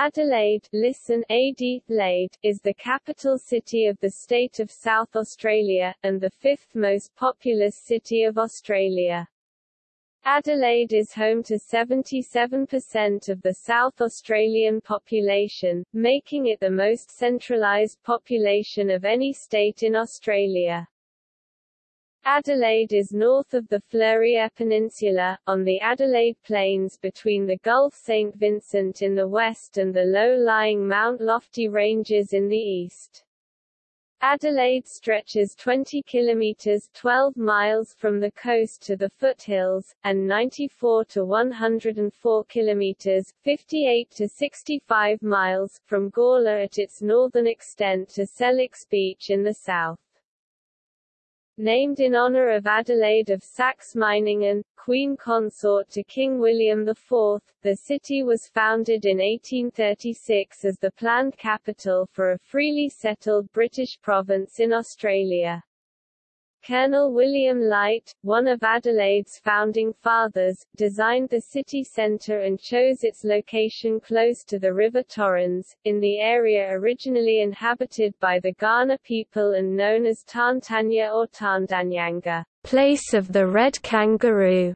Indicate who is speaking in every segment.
Speaker 1: Adelaide listen Adelaide, is the capital city of the state of South Australia, and the fifth most populous city of Australia. Adelaide is home to 77% of the South Australian population, making it the most centralised population of any state in Australia. Adelaide is north of the Fleurieu Peninsula, on the Adelaide Plains between the Gulf St. Vincent in the west and the low-lying Mount Lofty Ranges in the east. Adelaide stretches 20 kilometers 12 miles from the coast to the foothills, and 94 to 104 kilometers 58 to 65 miles from Gawler at its northern extent to Sellicks Beach in the south. Named in honor of Adelaide of Saxe-Meiningen, queen consort to King William IV, the city was founded in 1836 as the planned capital for a freely settled British province in Australia. Colonel William Light, one of Adelaide's founding fathers, designed the city centre and chose its location close to the River Torrens, in the area originally inhabited by the Kaurna people and known as Tantanya or Tandanyanga, place of the red kangaroo.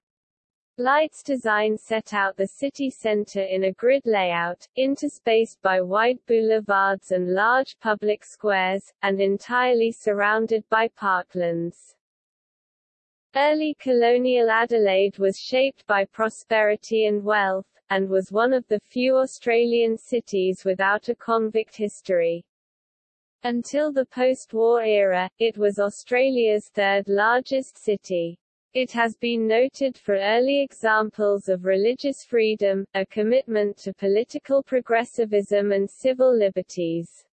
Speaker 1: Light's design set out the city center in a grid layout, interspaced by wide boulevards and large public squares, and entirely surrounded by parklands. Early colonial Adelaide was shaped by prosperity and wealth, and was one of the few Australian cities without a convict history. Until the post-war era, it was Australia's third largest city. It has been noted for early examples of religious freedom, a commitment to political progressivism and civil liberties.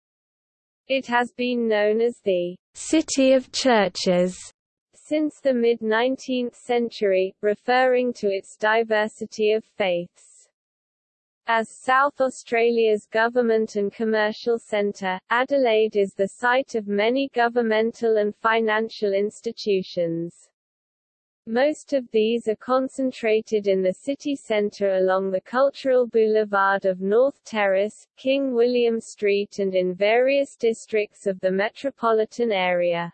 Speaker 1: It has been known as the City of Churches since the mid-19th century, referring to its diversity of faiths. As South Australia's government and commercial centre, Adelaide is the site of many governmental and financial institutions. Most of these are concentrated in the city centre along the cultural boulevard of North Terrace, King William Street and in various districts of the metropolitan area.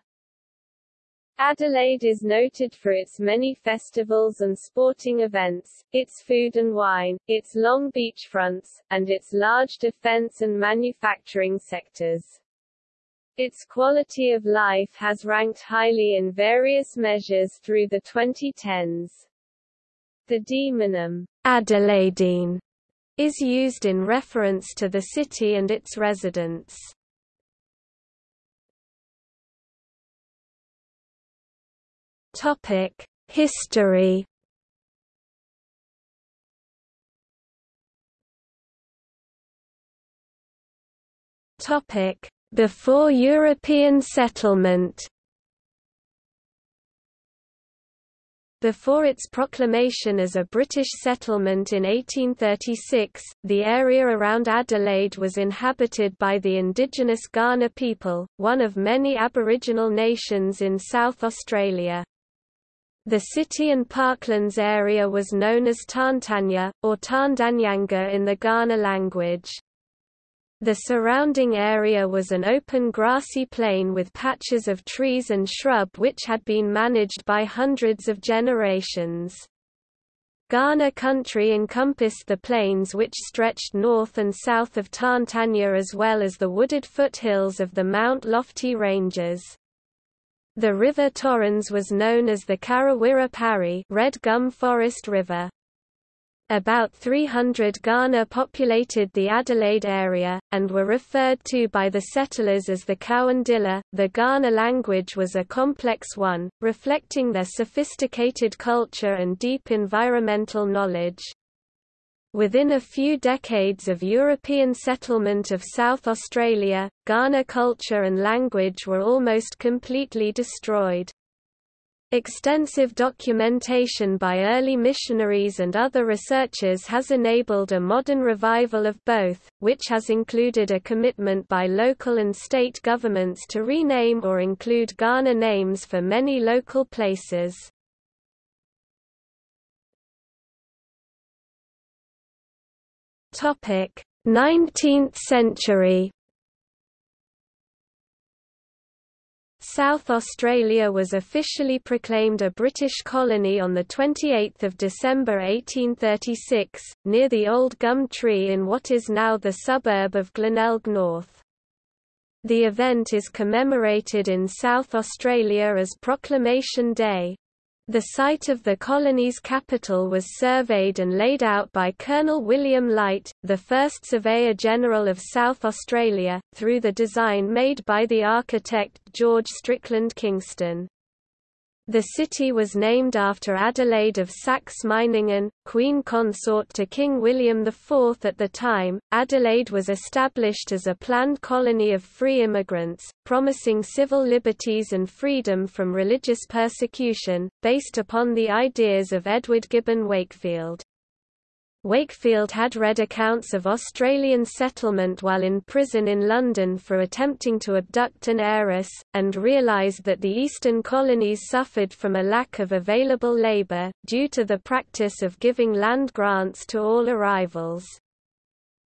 Speaker 1: Adelaide is noted for its many festivals and sporting events, its food and wine, its long beachfronts, and its large defence and manufacturing sectors. Its quality of life has ranked highly in various measures through the 2010s. The demonym, Adelaidean, is used in reference to the city and its residents. Topic: History. Topic: before European settlement Before its proclamation as a British settlement in 1836, the area around Adelaide was inhabited by the indigenous Kaurna people, one of many Aboriginal nations in South Australia. The city and parklands area was known as Tantanya, or Tandanyanga in the Kaurna language. The surrounding area was an open grassy plain with patches of trees and shrub which had been managed by hundreds of generations. Kaurna country encompassed the plains which stretched north and south of Tantanya as well as the wooded foothills of the Mount Lofty Ranges. The River Torrens was known as the Karrawirra Pari Red Gum Forest River. About 300 Kaurna populated the Adelaide area, and were referred to by the settlers as the Cowandilla. The Kaurna language was a complex one, reflecting their sophisticated culture and deep environmental knowledge. Within a few decades of European settlement of South Australia, Kaurna culture and language were almost completely destroyed. Extensive documentation by early missionaries and other researchers has enabled a modern revival of both, which has included a commitment by local and state governments to rename or include Kaurna names for many local places.
Speaker 2: Topic: 19th century South Australia was officially proclaimed a British colony on 28 December 1836, near the old gum tree in what is now the suburb of Glenelg North. The event is commemorated in South Australia as Proclamation Day. The site of the colony's capital was surveyed and laid out by Colonel William Light, the first Surveyor-General of South Australia, through the design made by the architect George Strickland Kingston. The city was named after Adelaide of Saxe-Meiningen, queen consort to King William IV at the time. Adelaide was established as a planned colony of free immigrants, promising civil liberties and freedom from religious persecution, based upon the ideas of Edward Gibbon Wakefield. Wakefield had read accounts of Australian settlement while in prison in London for attempting to abduct an heiress, and realised that the eastern colonies suffered from a lack of available labour, due to the practice of giving land grants to all arrivals.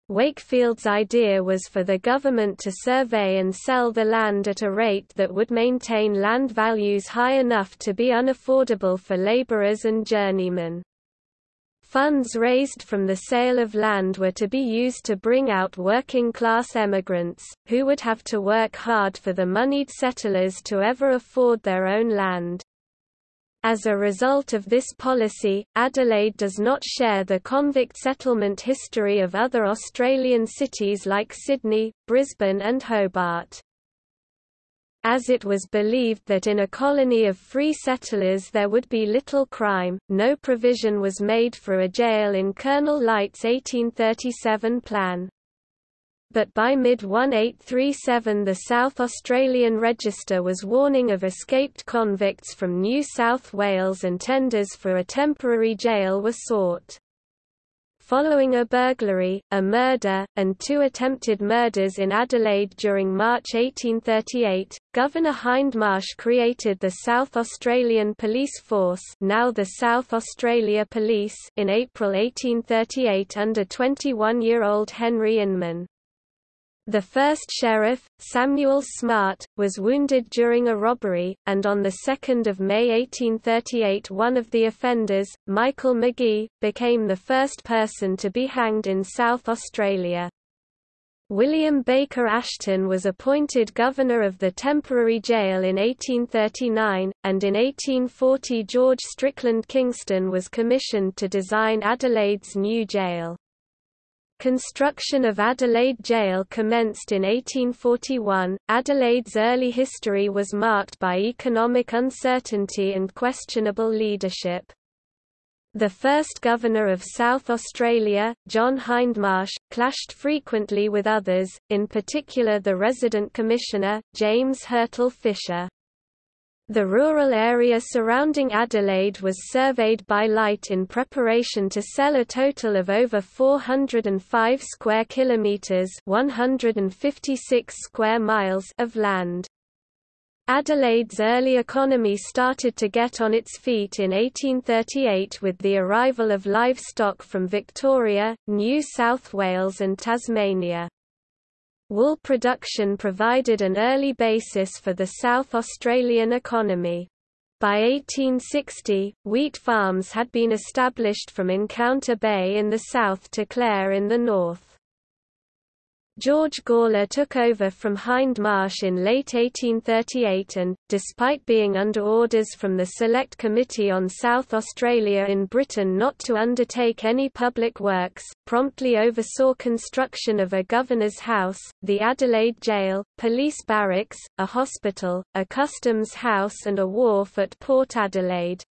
Speaker 2: Wakefield's idea was for the government to survey and sell the land at a rate that would maintain land values high enough to be unaffordable for labourers and journeymen. Funds raised from the sale of land were to be used to bring out working-class emigrants, who would have to work hard for the moneyed settlers to ever afford their own land. As a result of this policy, Adelaide does not share the convict settlement history of other Australian cities like Sydney, Brisbane and Hobart as it was believed that in a colony of free settlers there would be little crime, no provision was made for a jail in Colonel Light's 1837 plan. But by mid-1837 the South Australian Register was warning of escaped convicts from New South Wales and tenders for a temporary jail were sought. Following a burglary, a murder, and two attempted murders in Adelaide during March 1838, Governor Hindmarsh created the South Australian Police Force now the South Australia Police in April 1838 under 21-year-old Henry Inman. The first sheriff, Samuel Smart, was wounded during a robbery, and on 2 May 1838 one of the offenders, Michael Magee, became the first person to be hanged in South Australia. William Baker Ashton was appointed governor of the temporary jail in 1839, and in 1840 George Strickland Kingston was commissioned to design Adelaide's new jail. Construction of Adelaide Jail commenced in 1841. Adelaide's early history was marked by economic uncertainty and questionable leadership. The first governor of South Australia, John Hindmarsh, clashed frequently with others, in particular the resident commissioner, James Hurtle Fisher. The rural area surrounding Adelaide was surveyed by Light in preparation to sell a total of over 405 square kilometres 156 square miles of land. Adelaide's early economy started to get on its feet in 1838 with the arrival of livestock from Victoria, New South Wales and Tasmania. Wool production provided an early basis for the South Australian economy. By 1860, wheat farms had been established from Encounter Bay in the south to Clare in the north. George Gawler took over from Hindmarsh in late 1838 and, despite being under orders from the Select Committee on South Australia in Britain not to undertake any public works, promptly oversaw construction of a governor's house, the Adelaide Jail, police barracks, a hospital, a customs house and a wharf at Port Adelaide.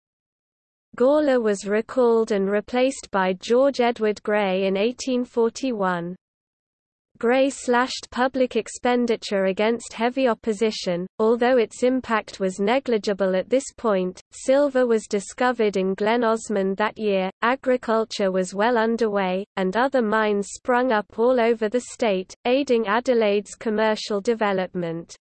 Speaker 2: Gawler was recalled and replaced by George Edward Grey in 1841. Grey slashed public expenditure against heavy opposition, although its impact was negligible at this point. Silver was discovered in Glen Osmond that year, agriculture was well underway, and other mines sprung up all over the state, aiding Adelaide's commercial development.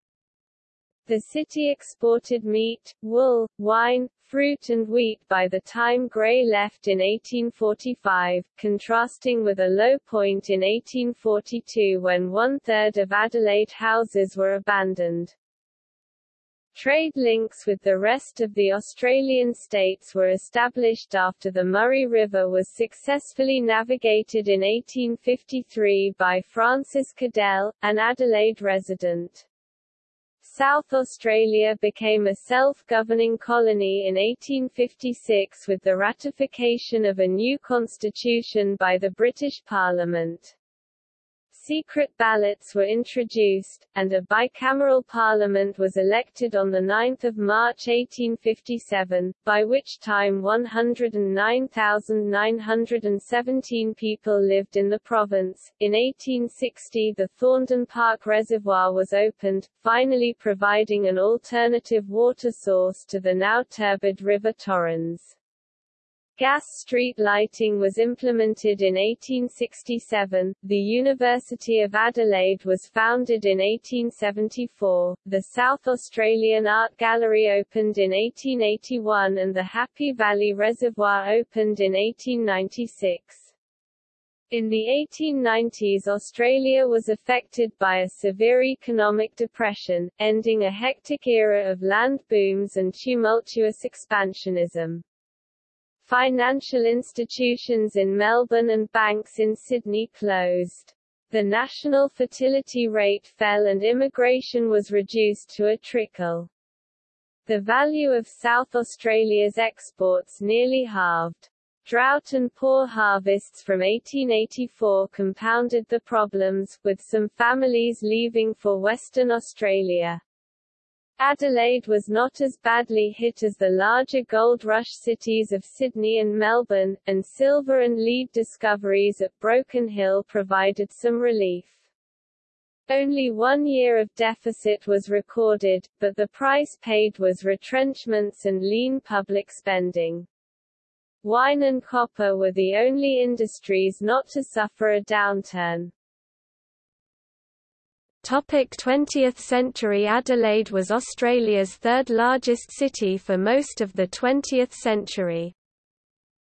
Speaker 2: The city exported meat, wool, wine,
Speaker 1: fruit and wheat by the time Grey left in 1845, contrasting with a low point in 1842 when one-third of Adelaide houses were abandoned. Trade links with the rest of the Australian states were established after the Murray River was successfully navigated in 1853 by Francis Cadell, an Adelaide resident. South Australia became a self-governing colony in 1856 with the ratification of a new constitution by the British Parliament. Secret ballots were introduced, and a bicameral parliament was elected on 9 March 1857, by which time 109,917 people lived in the province. In 1860 the Thorndon Park Reservoir was opened, finally providing an alternative water source to the now turbid River Torrens. Gas street lighting was implemented in 1867, the University of Adelaide was founded in 1874, the South Australian Art Gallery opened in 1881 and the Happy Valley Reservoir opened in 1896. In the 1890s Australia was affected by a severe economic depression, ending a hectic era of land booms and tumultuous expansionism. Financial institutions in Melbourne and banks in Sydney closed. The national fertility rate fell and immigration was reduced to a trickle. The value of South Australia's exports nearly halved. Drought and poor harvests from 1884 compounded the problems, with some families leaving for Western Australia. Adelaide was not as badly hit as the larger gold rush cities of Sydney and Melbourne, and silver and lead discoveries at Broken Hill provided some relief. Only one year of deficit was recorded, but the price paid was retrenchments and lean public spending. Wine and copper were the only industries not to suffer a downturn.
Speaker 2: Topic 20th century Adelaide was Australia's third largest city for most of the 20th century.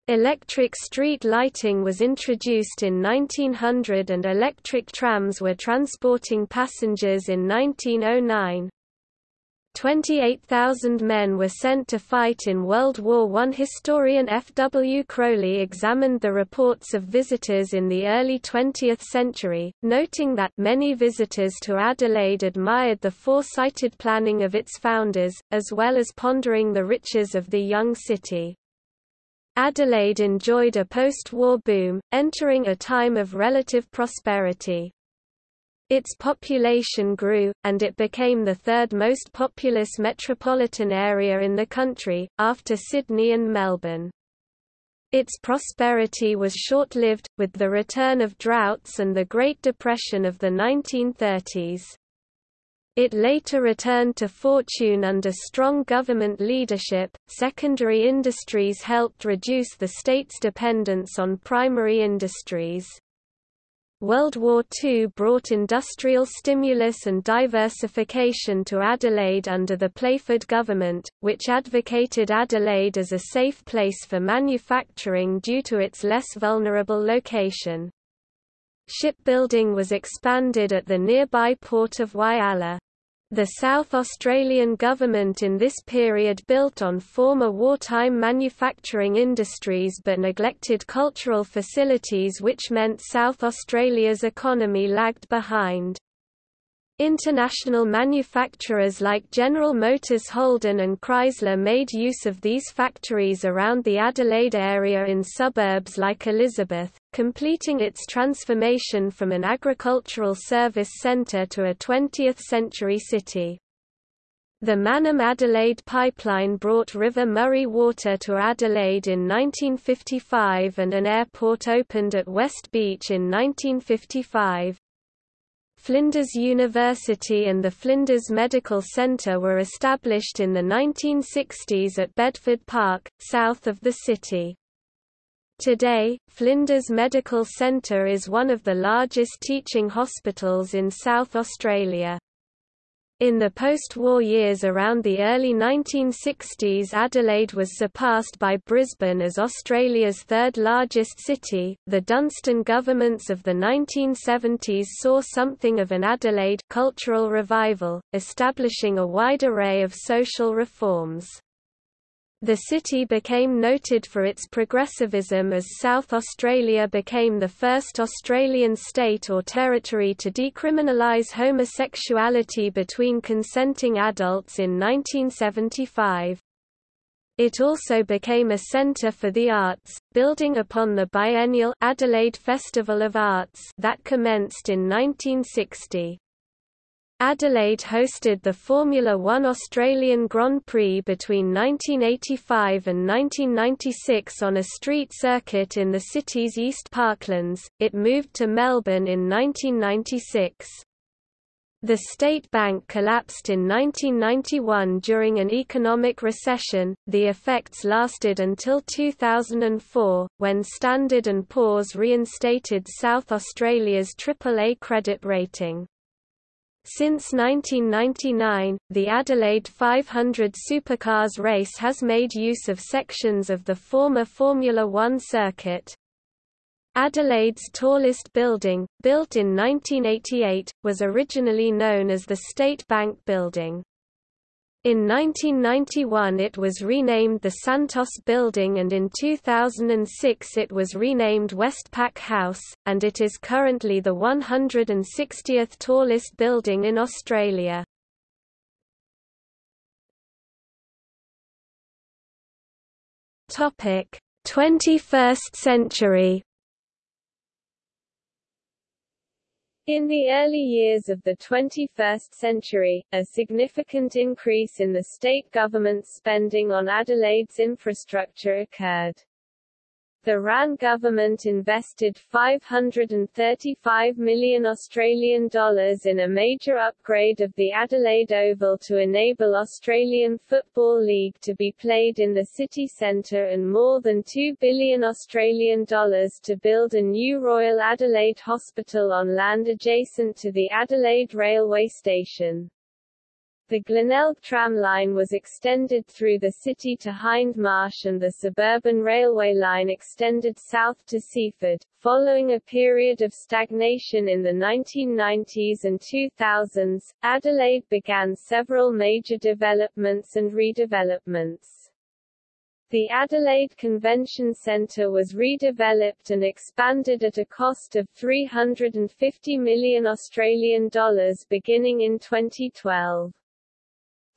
Speaker 2: Electric street lighting was introduced in 1900 and electric trams were transporting passengers in 1909. 28,000 men were sent to fight in World War I. Historian F. W. Crowley examined the reports of visitors in the early 20th century, noting that many visitors to Adelaide admired the foresighted planning of its founders, as well as pondering the riches of the young city. Adelaide enjoyed a post-war boom, entering a time of relative prosperity. Its population grew, and it became the third most populous metropolitan area in the country, after Sydney and Melbourne. Its prosperity was short-lived, with the return of droughts and the Great Depression of the 1930s. It later returned to fortune under strong government leadership. Secondary industries helped reduce the state's dependence on primary industries. World War II brought industrial stimulus and diversification to Adelaide under the Playford government, which advocated Adelaide as a safe place for manufacturing due to its less vulnerable location. Shipbuilding was expanded at the nearby port of Whyalla. The South Australian government in this period built on former wartime manufacturing industries but neglected cultural facilities which meant South Australia's economy lagged behind. International manufacturers like General Motors Holden and Chrysler made use of these factories around the Adelaide area in suburbs like Elizabeth, completing its transformation from an agricultural service centre to a 20th-century city. The Mannum Adelaide pipeline brought River Murray water to Adelaide in 1955 and an airport opened at West Beach in 1955. Flinders University and the Flinders Medical Centre were established in the 1960s at Bedford Park, south of the city. Today, Flinders Medical Centre is one of the largest teaching hospitals in South Australia. In the post-war years around the early 1960s Adelaide was surpassed by Brisbane as Australia's third largest city. The Dunstan governments of the 1970s saw something of an Adelaide cultural revival, establishing a wide array of social reforms. The city became noted for its progressivism as South Australia became the first Australian state or territory to decriminalise homosexuality between consenting adults in 1975. It also became a centre for the arts, building upon the biennial Adelaide Festival of Arts that commenced in 1960. Adelaide hosted the Formula One Australian Grand Prix between 1985 and 1996 on a street circuit in the city's East Parklands. It moved to Melbourne in 1996. The State Bank collapsed in 1991 during an economic recession. The effects lasted until 2004, when Standard & Poor's reinstated South Australia's AAA credit rating. Since 1999, the Adelaide 500 supercars race has made use of sections of the former Formula One circuit. Adelaide's tallest building, built in 1988, was originally known as the State Bank Building. In 1991 it was renamed the Santos Building and in 2006 it was renamed Westpac House, and it is currently the 160th tallest building in Australia. Topic: 21st century
Speaker 1: In the early years of the 21st century, a significant increase in the state government's spending on Adelaide's infrastructure occurred. The Rann government invested 535 million Australian dollars in a major upgrade of the Adelaide Oval to enable Australian Football League to be played in the city centre and more than 2 billion Australian dollars to build a new Royal Adelaide Hospital on land adjacent to the Adelaide railway station. The Glenelg tram line was extended through the city to Hindmarsh and the suburban railway line extended south to Seaford. Following a period of stagnation in the 1990s and 2000s, Adelaide began several major developments and redevelopments. The Adelaide Convention Centre was redeveloped and expanded at a cost of 350 million Australian dollars beginning in 2012.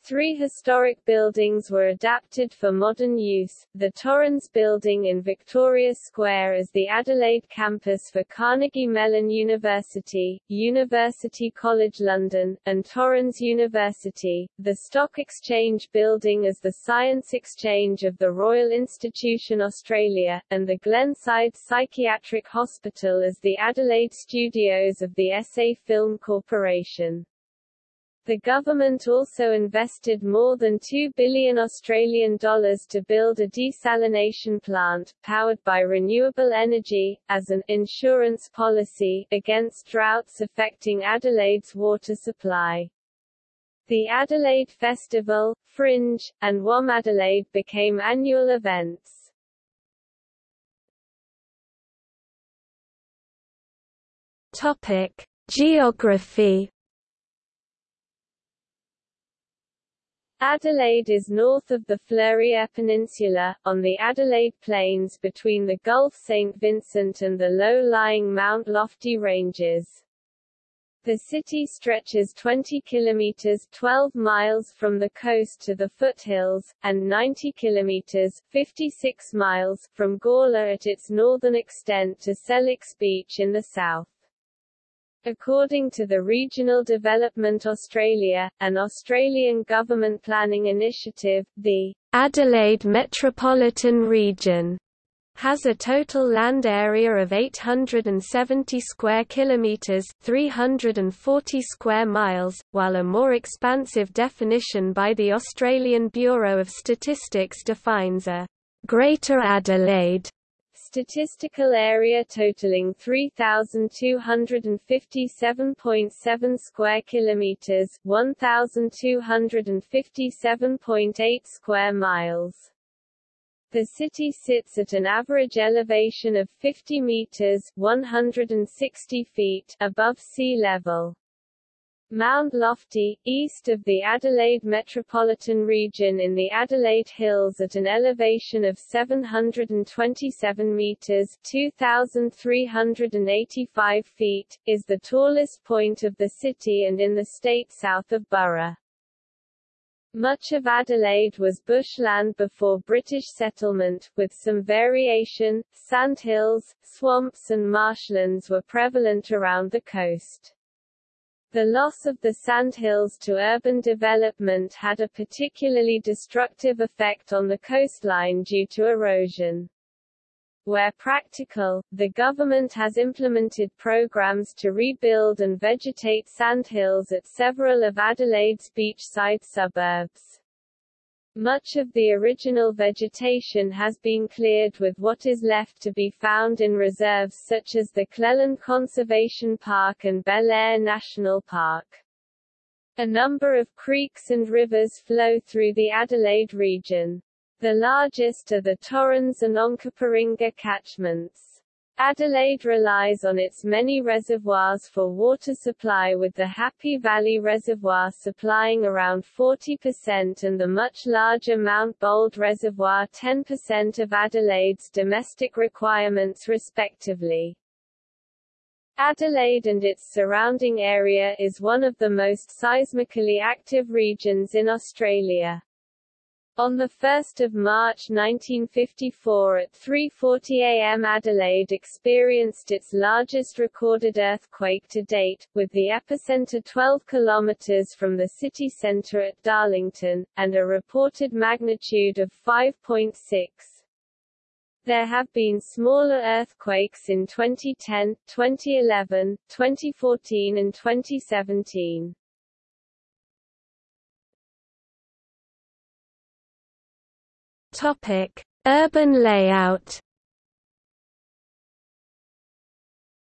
Speaker 1: Three historic buildings were adapted for modern use, the Torrens Building in Victoria Square as the Adelaide campus for Carnegie Mellon University, University College London, and Torrens University, the Stock Exchange Building as the Science Exchange of the Royal Institution Australia, and the Glenside Psychiatric Hospital as the Adelaide Studios of the SA Film Corporation. The government also invested more than 2 billion Australian dollars to build a desalination plant, powered by renewable energy, as an insurance policy against droughts affecting Adelaide's water supply. The Adelaide Festival, Fringe, and WOMADelaide became annual events.
Speaker 2: Topic: Geography
Speaker 1: Adelaide is north of the Fleurieu Peninsula, on the Adelaide Plains between the Gulf St. Vincent and the low-lying Mount Lofty Ranges. The city stretches 20 kilometers 12 miles from the coast to the foothills, and 90 kilometers 56 miles from Gawler at its northern extent to Sellicks Beach in the south. According to the Regional Development Australia, an Australian government planning initiative, the
Speaker 2: Adelaide Metropolitan Region has a total land area of 870 square kilometers, 340 square miles, while a more expansive definition by the Australian Bureau of Statistics defines a Greater Adelaide
Speaker 1: statistical area totaling 3257.7 square kilometers, 1257.8 square miles. The city sits at an average elevation of 50 meters, 160 feet above sea level. Mount Lofty, east of the Adelaide metropolitan region in the Adelaide Hills at an elevation of 727 meters 2,385 feet, is the tallest point of the city and in the state south of Burra. Much of Adelaide was bushland before British settlement, with some variation, sandhills, swamps and marshlands were prevalent around the coast. The loss of the sandhills to urban development had a particularly destructive effect on the coastline due to erosion. Where practical, the government has implemented programs to rebuild and vegetate sandhills at several of Adelaide's beachside suburbs. Much of the original vegetation has been cleared with what is left to be found in reserves such as the Cleland Conservation Park and Belair National Park. A number of creeks and rivers flow through the Adelaide region. The largest are the Torrens and Onkaparinga catchments. Adelaide relies on its many reservoirs for water supply with the Happy Valley Reservoir supplying around 40% and the much larger Mount Bold Reservoir 10% of Adelaide's domestic requirements respectively. Adelaide and its surrounding area is one of the most seismically active regions in Australia. On 1 March 1954 at 3.40 am Adelaide experienced its largest recorded earthquake to date, with the epicenter 12 km from the city centre at Darlington, and a reported magnitude of 5.6. There have been smaller earthquakes in 2010, 2011, 2014 and 2017.
Speaker 2: Topic: Urban layout.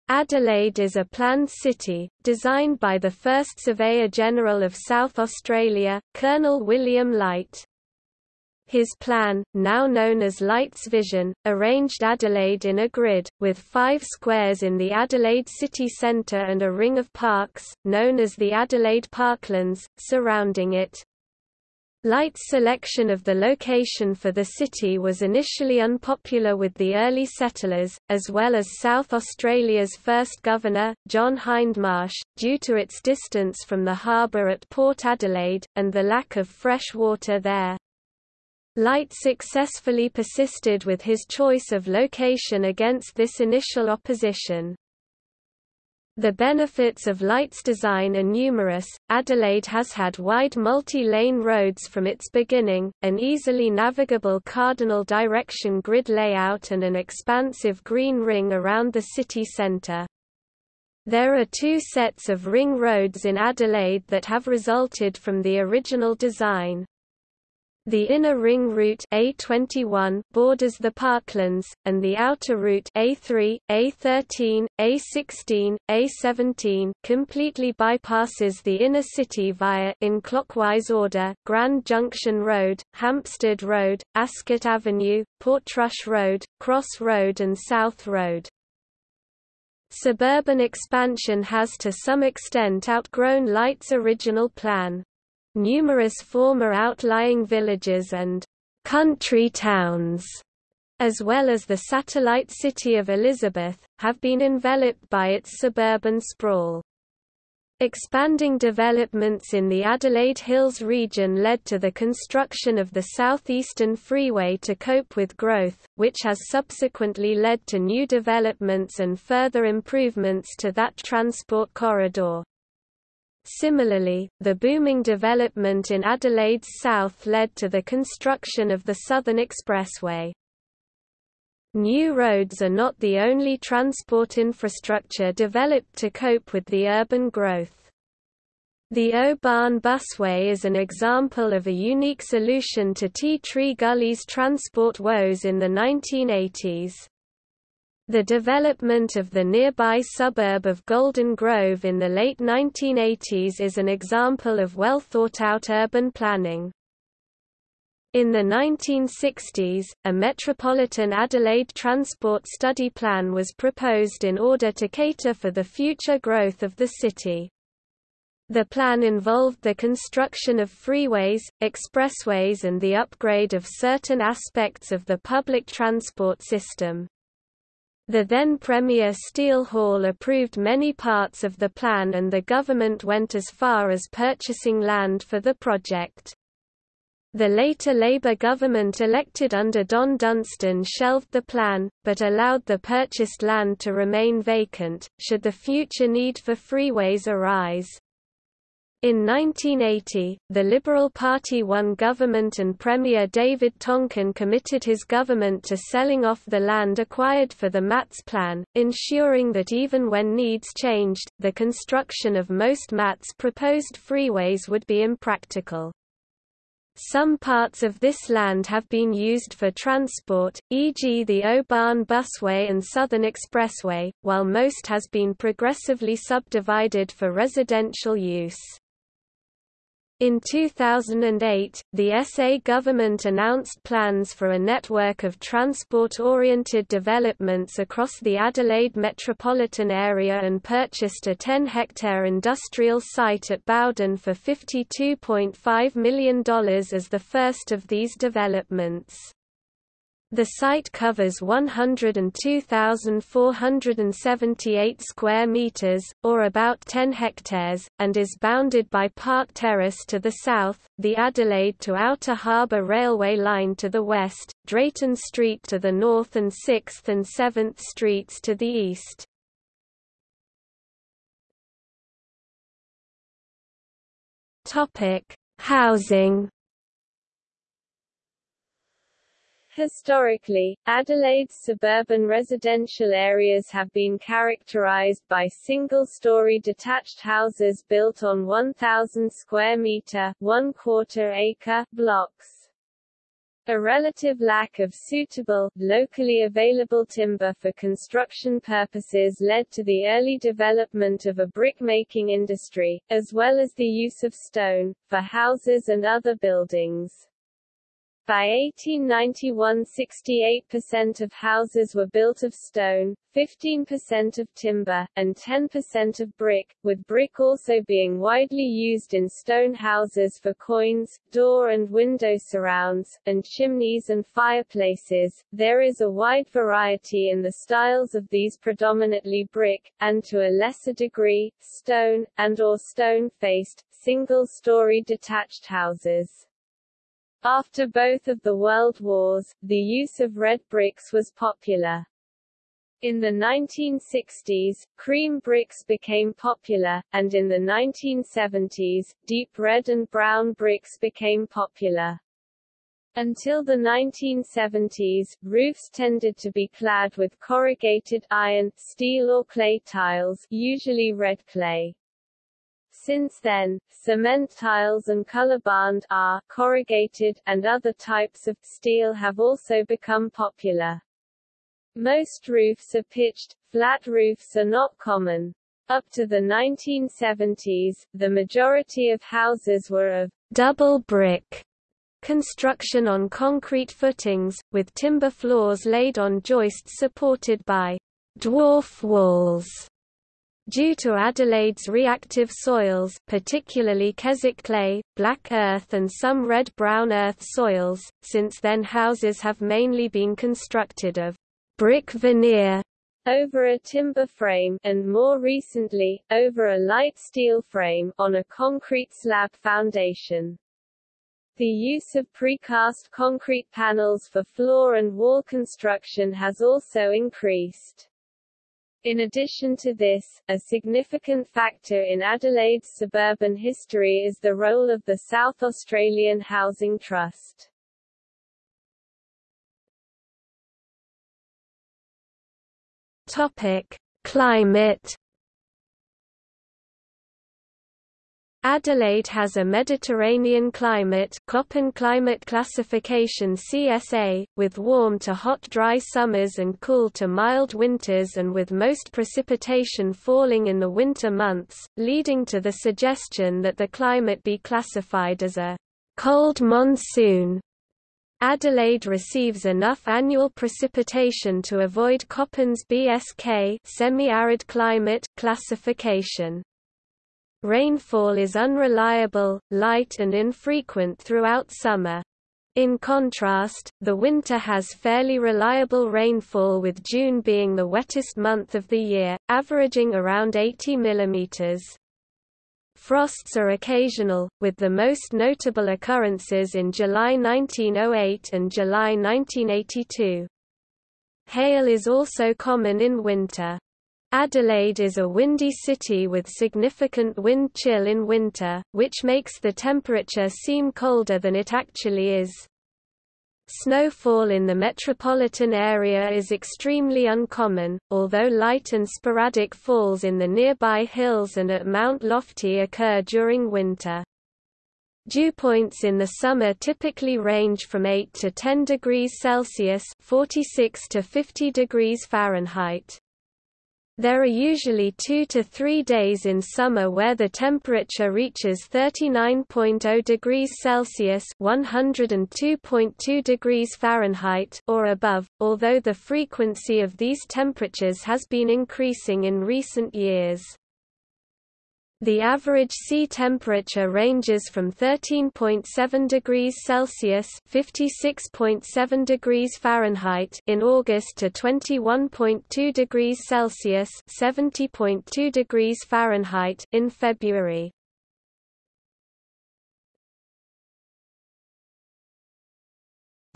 Speaker 2: Adelaide is a planned city, designed by the first Surveyor-General of South Australia, Colonel William Light. His plan, now known as Light's Vision, arranged Adelaide in a grid, with five squares in the Adelaide city centre and a ring of parks, known as the Adelaide Parklands, surrounding it. Light's selection of the location for the city was initially unpopular with the early settlers, as well as South Australia's first governor, John Hindmarsh, due to its distance from the harbour at Port Adelaide, and the lack of fresh water there. Light successfully persisted with his choice of location against this initial opposition. The benefits of Light's design are numerous. Adelaide has had wide multi-lane roads from its beginning, an easily navigable cardinal direction grid layout and an expansive green ring around the city centre. There are two sets of ring roads in Adelaide that have resulted from the original design. The inner ring route A21 borders the parklands, and the outer route A3, A13, A16, A17 completely bypasses the inner city via in clockwise order Grand Junction Road, Hampstead Road, Ascot Avenue, Portrush Road, Cross Road and South Road. Suburban expansion has to some extent outgrown Light's original plan. Numerous former outlying villages and country towns, as well as the satellite city of Elizabeth, have been enveloped by its suburban sprawl. Expanding developments in the Adelaide Hills region led to the construction of the Southeastern Freeway to cope with growth, which has subsequently led to new developments and further improvements to that transport corridor. Similarly, the booming development in Adelaide's south led to the construction of the Southern Expressway. New roads are not the only transport infrastructure developed to cope with the urban growth. The O-Bahn Busway is an example of a unique solution to Tea Tree Gully's transport woes in the 1980s.
Speaker 3: The development of the nearby suburb of Golden Grove in the late 1980s is an example of well-thought-out urban planning. In the 1960s, a Metropolitan Adelaide Transport Study Plan was proposed in order to cater for the future growth of the city. The plan involved the construction of freeways, expressways and the upgrade of certain aspects of the public transport system. The then Premier Steele Hall approved many parts of the plan and the government went as far as purchasing land for the project. The later Labour government elected under Don Dunstan shelved the plan, but allowed the purchased land to remain vacant, should the future need for freeways arise. In 1980, the Liberal Party won government and Premier David Tonkin committed his government to selling off the land acquired for the MATS plan, ensuring that even when needs changed, the construction of most MATS proposed freeways would be impractical. Some parts of this land have been used for transport, e.g. the O-Bahn Busway and Southern Expressway, while most has been progressively subdivided for residential use. In 2008, the SA government announced plans for a network of transport-oriented developments across the Adelaide metropolitan area and purchased a 10-hectare industrial site at Bowden for $52.5 million as the first of these developments. The site covers 102,478 square meters, or about 10 hectares, and is bounded by Park Terrace to the south, the Adelaide to Outer Harbour Railway line to the west, Drayton Street to the north and 6th and 7th Streets to the east. Housing
Speaker 2: Historically, Adelaide's suburban residential areas have been characterized by single-story detached houses built on 1,000 square meter one-quarter acre blocks. A relative lack of suitable, locally available timber for construction purposes led to the early development of a brick-making industry, as well as the use of stone, for houses and other buildings. By 1891 68% of houses were built of stone, 15% of timber, and 10% of brick, with brick also being widely used in stone houses for quoins, door and window surrounds, and chimneys and fireplaces. There is a wide variety in the styles of these predominantly brick, and to a lesser degree, stone, and or stone-faced, single-story detached houses. After both of the World Wars, the use of red bricks was popular. In the 1960s, cream bricks became popular, and in the 1970s, deep red and brown bricks became popular. Until the 1970s, roofs tended to be clad with corrugated iron, steel or clay tiles, usually red clay. Since then, cement tiles and colorbond are corrugated, and other types of steel have also become popular. Most roofs are pitched, flat roofs are not common. Up to the 1970s, the majority of houses were of double brick construction on concrete footings, with timber floors laid on joists supported by dwarf walls. Due to Adelaide's reactive soils particularly Keswick clay, black earth and some red-brown earth soils, since then houses have mainly been constructed of brick veneer over a timber frame and more recently, over a light steel frame on a concrete slab foundation. The use of precast concrete panels for floor and wall construction has also increased. In addition to this, a significant factor in Adelaide's suburban history is the role of the South Australian Housing Trust. Topic: Climate Adelaide has a Mediterranean climate Köppen climate classification CSA, with warm to hot dry summers and cool to mild winters and with most precipitation falling in the winter months, leading to the suggestion that the climate be classified as a cold monsoon. Adelaide receives enough annual precipitation to avoid Köppen's BSK semi-arid climate classification. Rainfall is unreliable, light and infrequent throughout summer. In contrast, the winter has fairly reliable rainfall with June being the wettest month of the year, averaging around 80 mm. Frosts are occasional, with the most notable occurrences in July 1908 and July 1982. Hail is also common in winter. Adelaide is a windy city with significant wind chill in winter, which makes the temperature seem colder than it actually is. Snowfall in the metropolitan area is extremely uncommon, although light and sporadic falls in the nearby hills and at Mount Lofty occur during winter. Dew points in the summer typically range from 8 to 10 degrees Celsius 46 to 50 degrees Fahrenheit. There are usually two to three days in summer where the temperature reaches 39.0 degrees Celsius (102.2 degrees Fahrenheit) or above, although the frequency of these temperatures has been increasing in recent years. The average sea temperature ranges from 13.7 degrees Celsius (56.7 degrees Fahrenheit) in August to 21.2 degrees Celsius (70.2 degrees Fahrenheit) in February.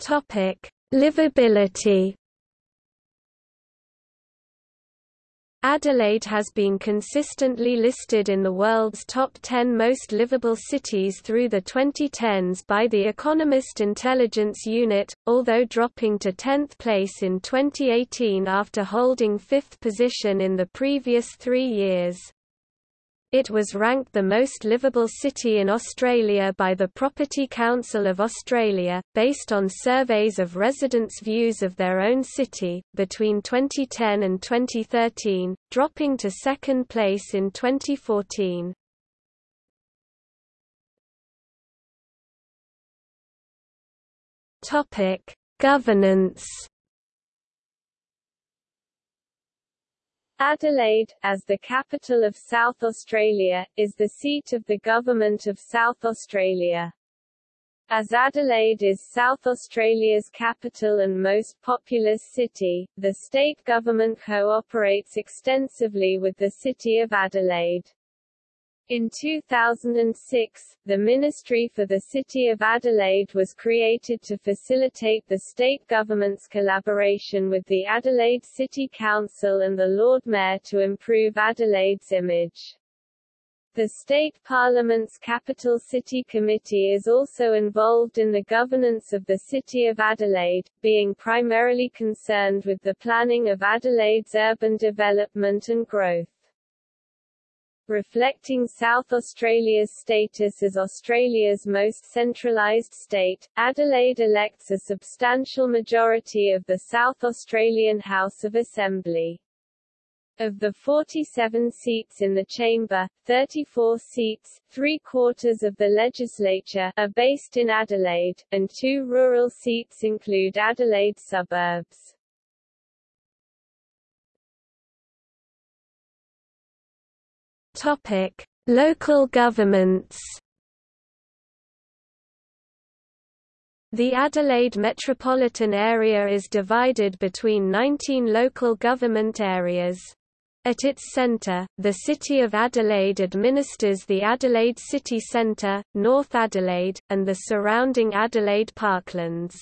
Speaker 2: Topic: Livability Adelaide has been consistently listed in the world's top 10 most livable cities through the 2010s by the Economist Intelligence Unit, although dropping to 10th place in 2018 after holding fifth position in the previous three years. It was ranked the most livable city in Australia by the Property Council of Australia, based on surveys of residents' views of their own city, between 2010 and 2013, dropping to second place in 2014. Governance
Speaker 1: Adelaide, as the capital of South Australia, is the seat of the Government of South Australia. As Adelaide is South Australia's capital and most populous city, the state government cooperates extensively with the City of Adelaide. In 2006, the Ministry for the City of Adelaide was created to facilitate the state government's collaboration with the Adelaide City Council and the Lord Mayor to improve Adelaide's image. The State Parliament's Capital City Committee is also involved in the governance of the City of Adelaide, being primarily concerned with the planning of Adelaide's urban development and growth. Reflecting South Australia's status as Australia's most centralised state, Adelaide elects a substantial majority of the South Australian House of Assembly. Of the 47 seats in the chamber, 34 seats, three-quarters of the legislature, are based in Adelaide, and two rural seats include Adelaide suburbs.
Speaker 2: Topic: Local governments. The Adelaide metropolitan area is divided between 19 local government areas. At its centre, the City of Adelaide administers the Adelaide City Centre, North Adelaide, and the surrounding Adelaide parklands.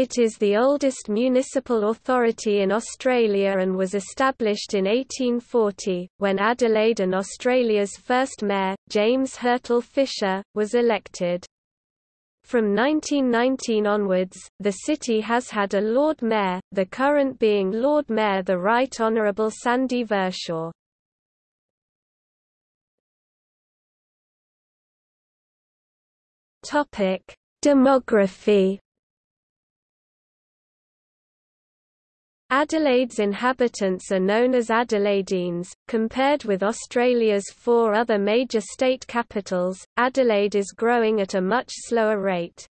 Speaker 2: It is the oldest municipal authority in Australia and was established in 1840, when Adelaide and Australia's first mayor, James Hurtle Fisher, was elected. From 1919 onwards, the city has had a Lord Mayor, the current being Lord Mayor the Right Honourable Sandy. Topic: Demography Adelaide's inhabitants are known as Adelaideans. Compared with Australia's four other major state capitals, Adelaide is growing at a much slower rate.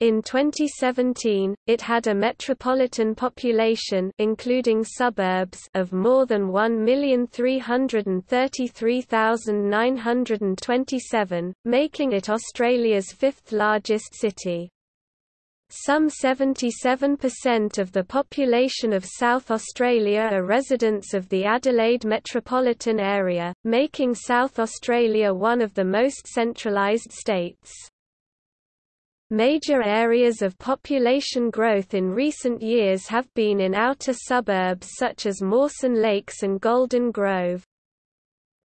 Speaker 2: In 2017, it had a metropolitan population including suburbs of more than 1,333,927, making it Australia's fifth largest city. Some 77% of the population of South Australia are residents of the Adelaide metropolitan area, making South Australia one of the most centralised states. Major areas of population growth in recent years have been in outer suburbs such as Mawson Lakes and Golden Grove.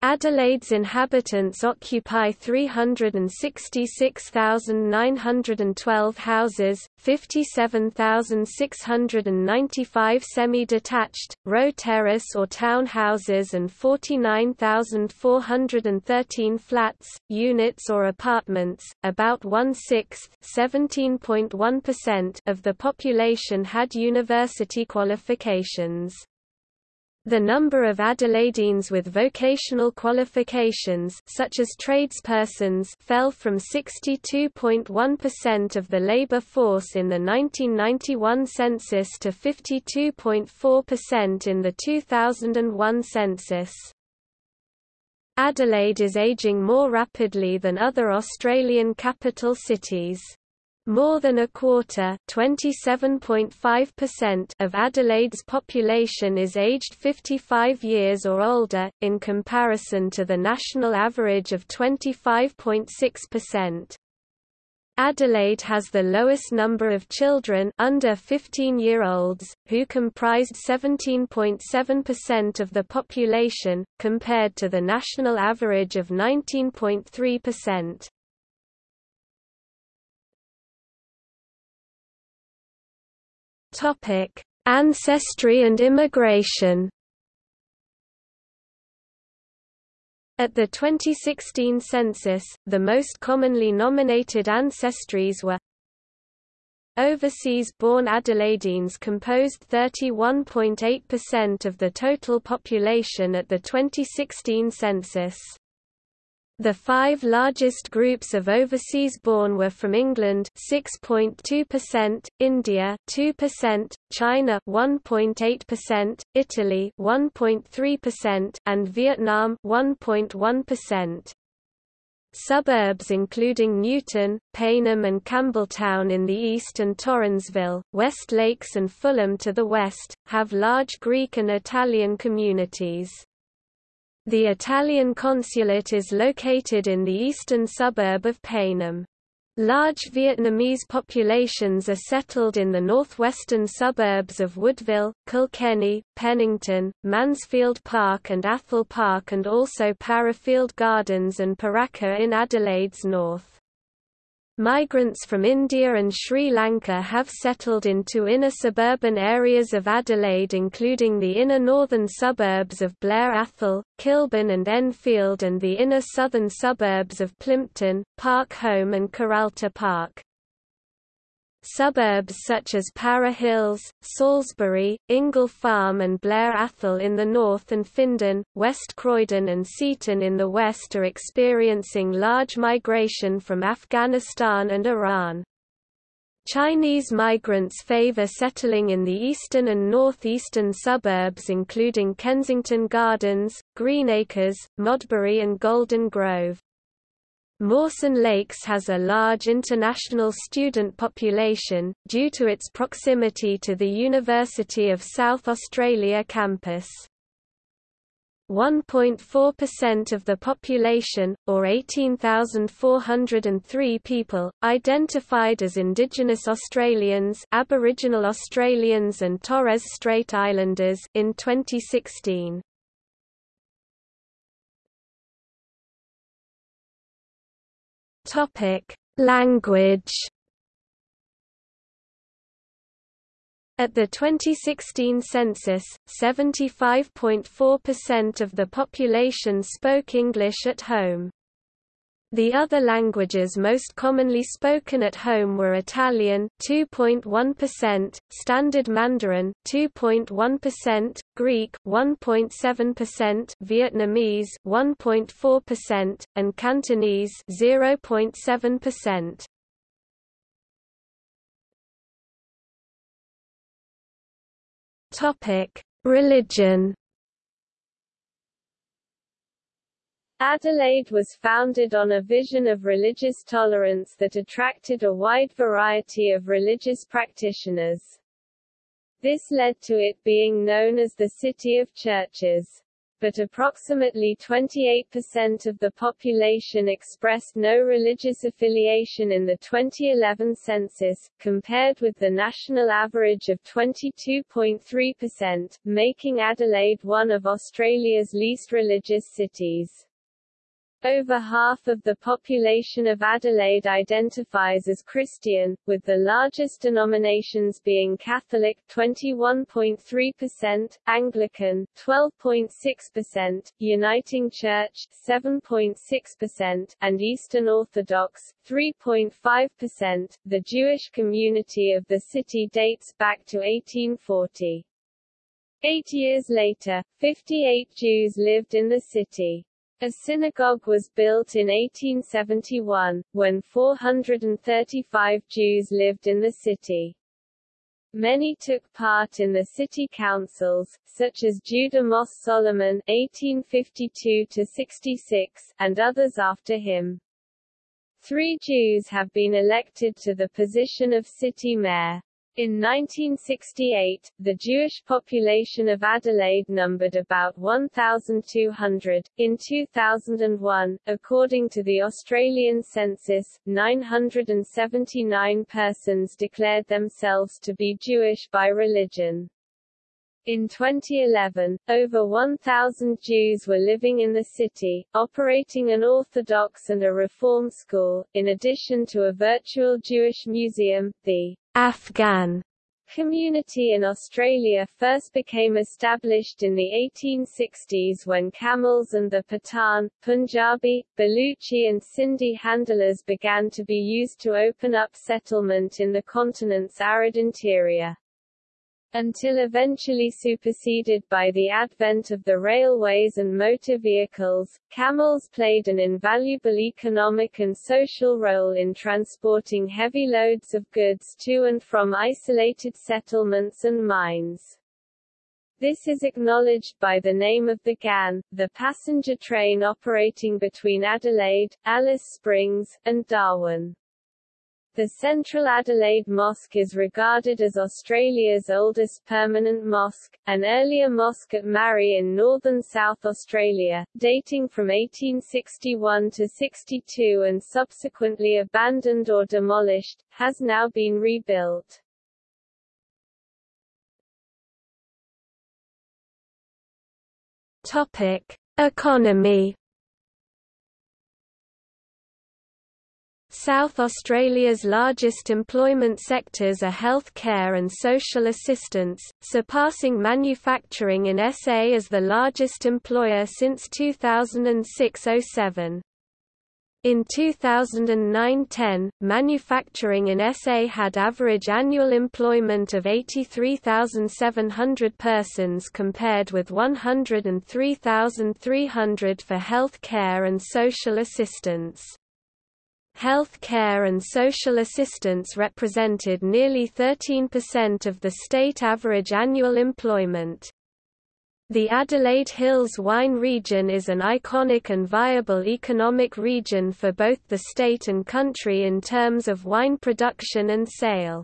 Speaker 2: Adelaide's inhabitants occupy 366,912 houses, 57,695 semi-detached, row terrace or town houses and 49,413 flats, units or apartments. About one-sixth of the population had university qualifications. The number of Adelaideans with vocational qualifications such as tradespersons fell from 62.1% of the labor force in the 1991 census to 52.4% in the 2001 census. Adelaide is aging more rapidly than other Australian capital cities. More than a quarter of Adelaide's population is aged 55 years or older, in comparison to the national average of 25.6%. Adelaide has the lowest number of children under 15-year-olds, who comprised 17.7% of the population, compared to the national average of 19.3%. Topic: Ancestry and immigration. At the 2016 census, the most commonly nominated ancestries were Overseas-born Adelaideans composed 31.8% of the total population at the 2016 census. The five largest groups of overseas-born were from England 6.2%, India 2%, China 1.8%, Italy 1.3%, and Vietnam 1.1%. Suburbs including Newton, Payneham and Campbelltown in the east and Torrensville, West Lakes and Fulham to the west, have large Greek and Italian communities. The Italian consulate is located in the eastern suburb of Payneham. Large Vietnamese populations are settled in the northwestern suburbs of Woodville, Kilkenny, Pennington, Mansfield Park and Athol Park and also Parafield Gardens and Pooraka in Adelaide's north. Migrants from India and Sri Lanka have settled into inner suburban areas of Adelaide including the inner northern suburbs of Blair Athol, Kilburn and Enfield and the inner southern suburbs of Plympton, Park Holme and Kurralta Park. Suburbs such as Para Hills, Salisbury, Ingle Farm and Blair Athol in the north and Findon, West Croydon and Seaton in the west are experiencing large migration from Afghanistan and Iran. Chinese migrants favor settling in the eastern and northeastern suburbs including Kensington Gardens, Greenacres, Modbury and Golden Grove. Mawson Lakes has a large international student population, due to its proximity to the University of South Australia campus. 1.4% of the population, or 18,403 people, identified as Indigenous Australians Aboriginal Australians and Torres Strait Islanders in 2016. Topic: Language. At the 2016 census, 75.4% of the population spoke English at home.
Speaker 4: The other languages most commonly spoken at home were Italian 2.1%, Standard Mandarin 2.1%, Greek 1.7%, Vietnamese 1.4%, and Cantonese 0.7%. Topic: Religion
Speaker 2: Adelaide was founded on a vision of religious tolerance that attracted a wide variety of religious practitioners. This led to it being known as the City of Churches but approximately 28% of the population expressed no religious affiliation in the 2011 census, compared with the national average of 22.3%, making Adelaide one of Australia's least religious cities. Over half of the population of Adelaide identifies as Christian, with the largest denominations being Catholic 21.3%, Anglican 12.6%, Uniting Church 7.6%, and Eastern Orthodox 3.5%. The Jewish community of the city dates back to 1840. Eight years later, 58 Jews lived in the city. A synagogue was built in 1871, when 435 Jews lived in the city. Many took part in the city councils, such as Judah Moss Solomon (1852–66) and others after him. Three Jews have been elected to the position of city mayor. In 1968, the Jewish population of Adelaide numbered about 1,200. In 2001, according to the Australian census, 979 persons declared themselves to be Jewish by religion. In 2011, over 1,000 Jews were living in the city, operating an Orthodox and a Reform school, in addition to a virtual Jewish museum, the
Speaker 4: Afghan
Speaker 2: community in Australia first became established in the 1860s when camels and the Pathan, Punjabi, Baluchi and Sindhi handlers began to be used to open up settlement in the continent's arid interior until eventually superseded by the advent of the railways and motor vehicles, camels played an invaluable economic and social role in transporting heavy loads of goods to and from isolated settlements and mines. This is acknowledged by the name of the Ghan, the passenger train operating between Adelaide, Alice Springs, and Darwin. The Central Adelaide Mosque is regarded as Australia's oldest permanent mosque, an earlier mosque at Marree in northern South Australia, dating from 1861 to 62 and subsequently abandoned or demolished, has now been rebuilt.
Speaker 4: Topic: Economy South Australia's largest employment sectors are health care and social assistance, surpassing manufacturing in SA as the largest employer since 2006–07. In 2009–10, manufacturing in SA had average annual employment of 83,700 persons compared with 103,300 for health care and social assistance. Health care and social assistance represented nearly 13% of the state average annual employment. The Adelaide Hills wine region is an iconic and viable economic region for both the state and country in terms of wine production and sale.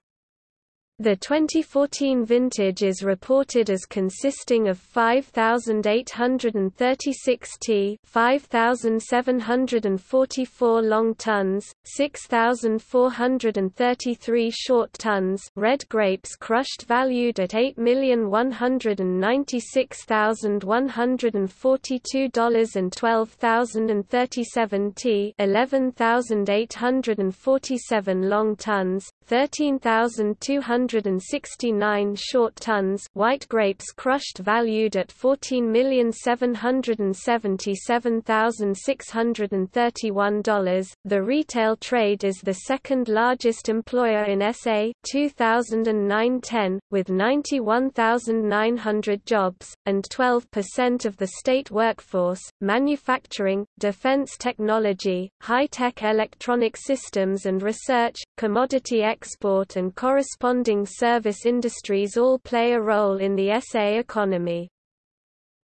Speaker 4: The 2014 vintage is reported as consisting of 5,836 t 5,744 long tons, 6,433 short tons red grapes crushed valued at $8,196,142 and 12,037 t 11,847 long tons, 13,200
Speaker 2: 169 short tons white grapes crushed valued at $14,777,631. The retail trade is the second largest employer in SA 2009-10, with 91,900 jobs, and 12% of the state workforce. Manufacturing, defense technology, high-tech electronic systems and research, commodity export and corresponding service industries all play a role in the SA economy.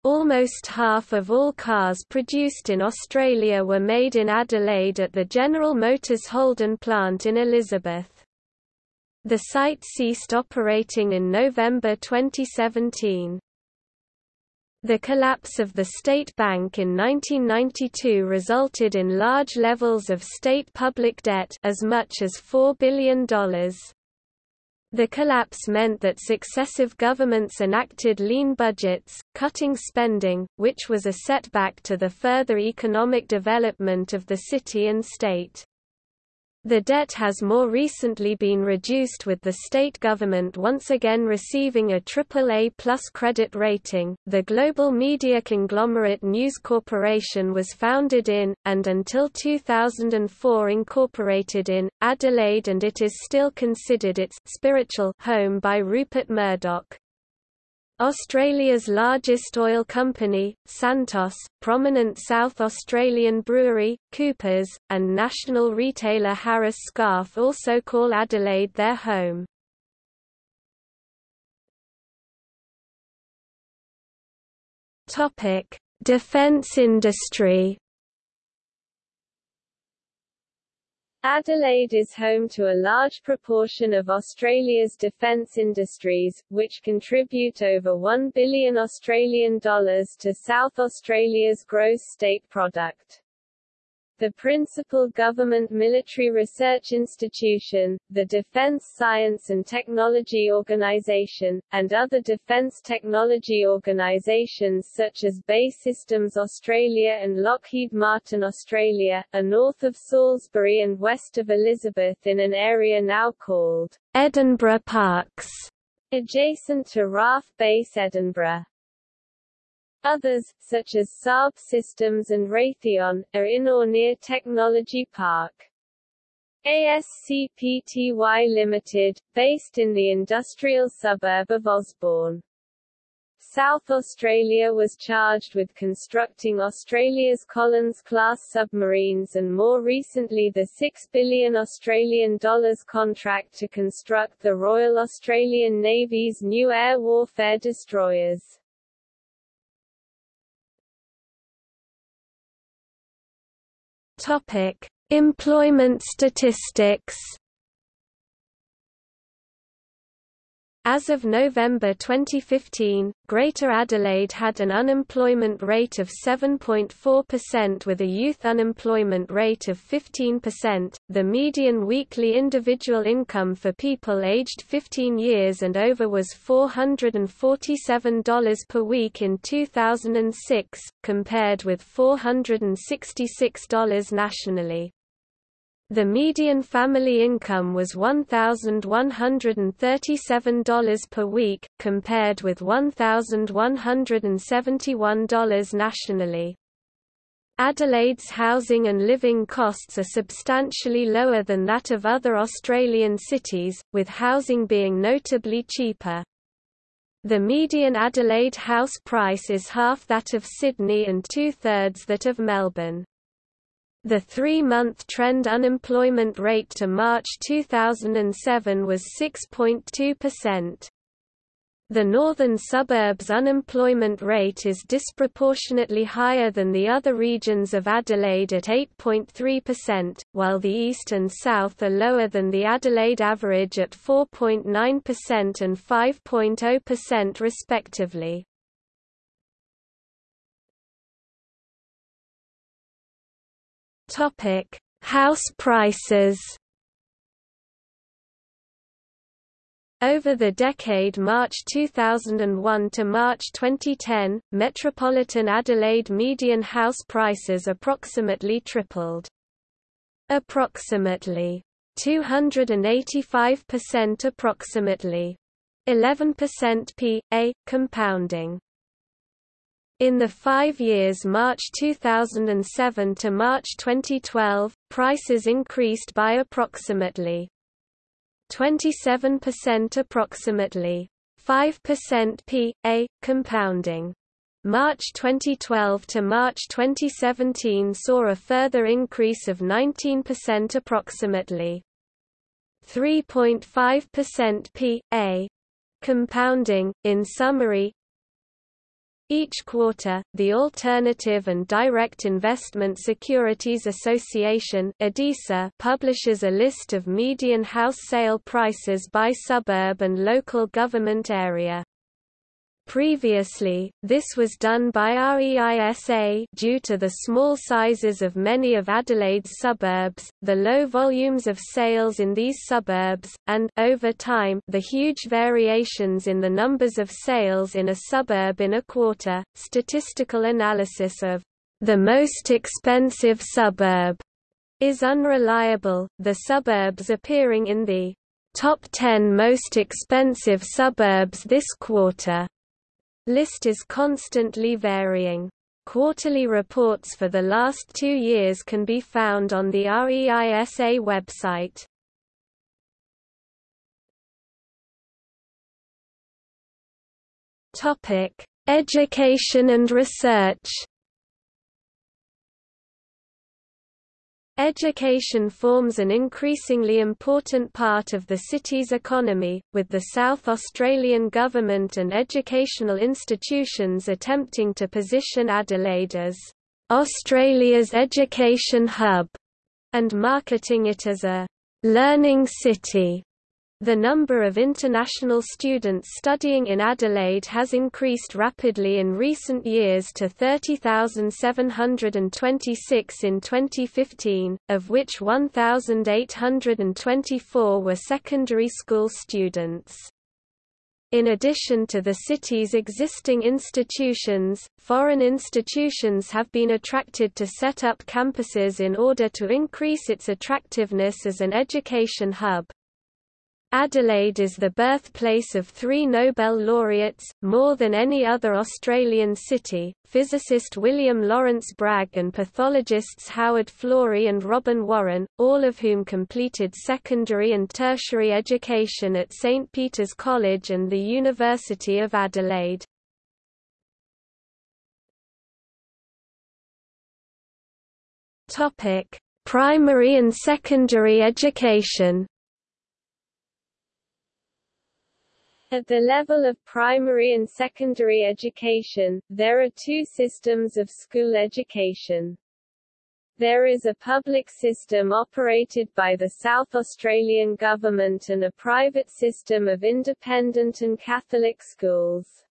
Speaker 2: Almost half of all cars produced in Australia were made in Adelaide at the General Motors Holden plant in Elizabeth. The site ceased operating in November 2017. The collapse of the State Bank in 1992 resulted in large levels of state public debt as much as $4 billion. The collapse meant that successive governments enacted lean budgets, cutting spending, which was a setback to the further economic development of the city and state. The debt has more recently been reduced with the state government once again receiving a AAA plus credit rating. The global media conglomerate News Corporation was founded in, and until 2004 incorporated in, Adelaide and it is still considered its spiritual home by Rupert Murdoch. Australia's largest oil company, Santos, prominent South Australian brewery, Coopers, and national retailer Harris Scarfe also call Adelaide their home. Defence industry
Speaker 1: Adelaide is home to a large proportion of Australia's defence industries, which contribute over 1 billion Australian dollars to South Australia's gross state product the principal government military research institution, the Defence Science and Technology Organisation, and other defence technology organisations such as BAE Systems Australia and Lockheed Martin Australia, are north of Salisbury and west of Elizabeth in an area now called
Speaker 2: Edinburgh Parks,
Speaker 1: adjacent to RAAF Base Edinburgh. Others, such as Saab Systems and Raytheon, are in or near Technology Park. ASC Pty Limited, based in the industrial suburb of Osborne. South Australia was charged with constructing Australia's Collins-class submarines and more recently the 6 billion Australian dollars contract to construct the Royal Australian Navy's new air warfare destroyers.
Speaker 2: Topic: Employment statistics. As of November 2015, Greater Adelaide had an unemployment rate of 7.4% with a youth unemployment rate of 15%. The median weekly individual income for people aged 15 years and over was $447 per week in 2006, compared with $466 nationally. The median family income was $1,137 per week, compared with $1,171 nationally. Adelaide's housing and living costs are substantially lower than that of other Australian cities, with housing being notably cheaper. The median Adelaide house price is half that of Sydney and two-thirds that of Melbourne. The three-month trend unemployment rate to March 2007 was 6.2%. The northern suburbs unemployment rate is disproportionately higher than the other regions of Adelaide at 8.3%, while the east and south are lower than the Adelaide average at 4.9% and 5.0% respectively. Topic: House prices. Over the decade March 2001 to March 2010, metropolitan Adelaide median house prices approximately tripled. Approximately 285% approximately. 11% P.A. compounding. In the five years March 2007 to March 2012, prices increased by approximately 27% approximately 5% P.A. compounding. March 2012 to March 2017 saw a further increase of 19% approximately 3.5% P.A. compounding. In summary, each quarter, the Alternative and Direct Investment Securities Association publishes a list of median house sale prices by suburb and local government area. Previously, this was done by REISA due to the small sizes of many of Adelaide's suburbs, the low volumes of sales in these suburbs, and over time, the huge variations in the numbers of sales in a suburb in a quarter. Statistical analysis of the most expensive suburb is unreliable. The suburbs appearing in the top 10 most expensive suburbs this quarter List is constantly varying. Quarterly reports for the last two years can be found on the REISA website. Topic: Education and research. Education forms an increasingly important part of the city's economy, with the South Australian government and educational institutions attempting to position Adelaide as Australia's education hub and marketing it as a learning city. The number of international students studying in Adelaide has increased rapidly in recent years to 30,726 in 2015, of which 1,824 were secondary school students. In addition to the city's existing institutions, foreign institutions have been attracted to set up campuses in order to increase its attractiveness as an education hub. Adelaide is the birthplace of three Nobel laureates, more than any other Australian city, physicist William Lawrence Bragg and pathologists Howard Florey and Robin Warren, all of whom completed secondary and tertiary education at St Peter's College and the University of Adelaide. Primary and secondary education
Speaker 1: At the level of primary and secondary education, there are two systems of school education. There is a public system operated by the South Australian Government and a private system of independent and Catholic schools.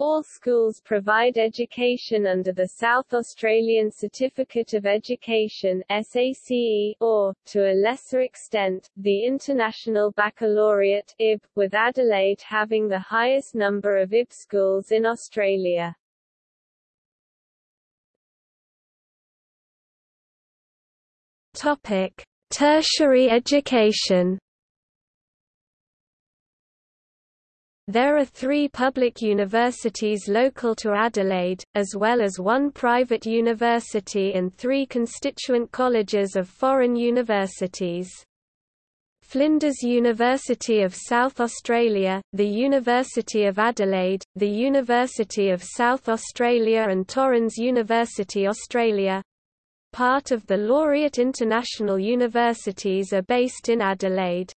Speaker 1: All schools provide education under the South Australian Certificate of Education SACE, or, to a lesser extent, the International Baccalaureate IB, with Adelaide having the highest number of IB schools in Australia.
Speaker 2: Topic: Tertiary education There are three public universities local to Adelaide, as well as one private university and three constituent colleges of foreign universities. Flinders University of South Australia, the University of Adelaide, the University of South Australia and Torrens University Australia part of the Laureate International Universities are based in Adelaide.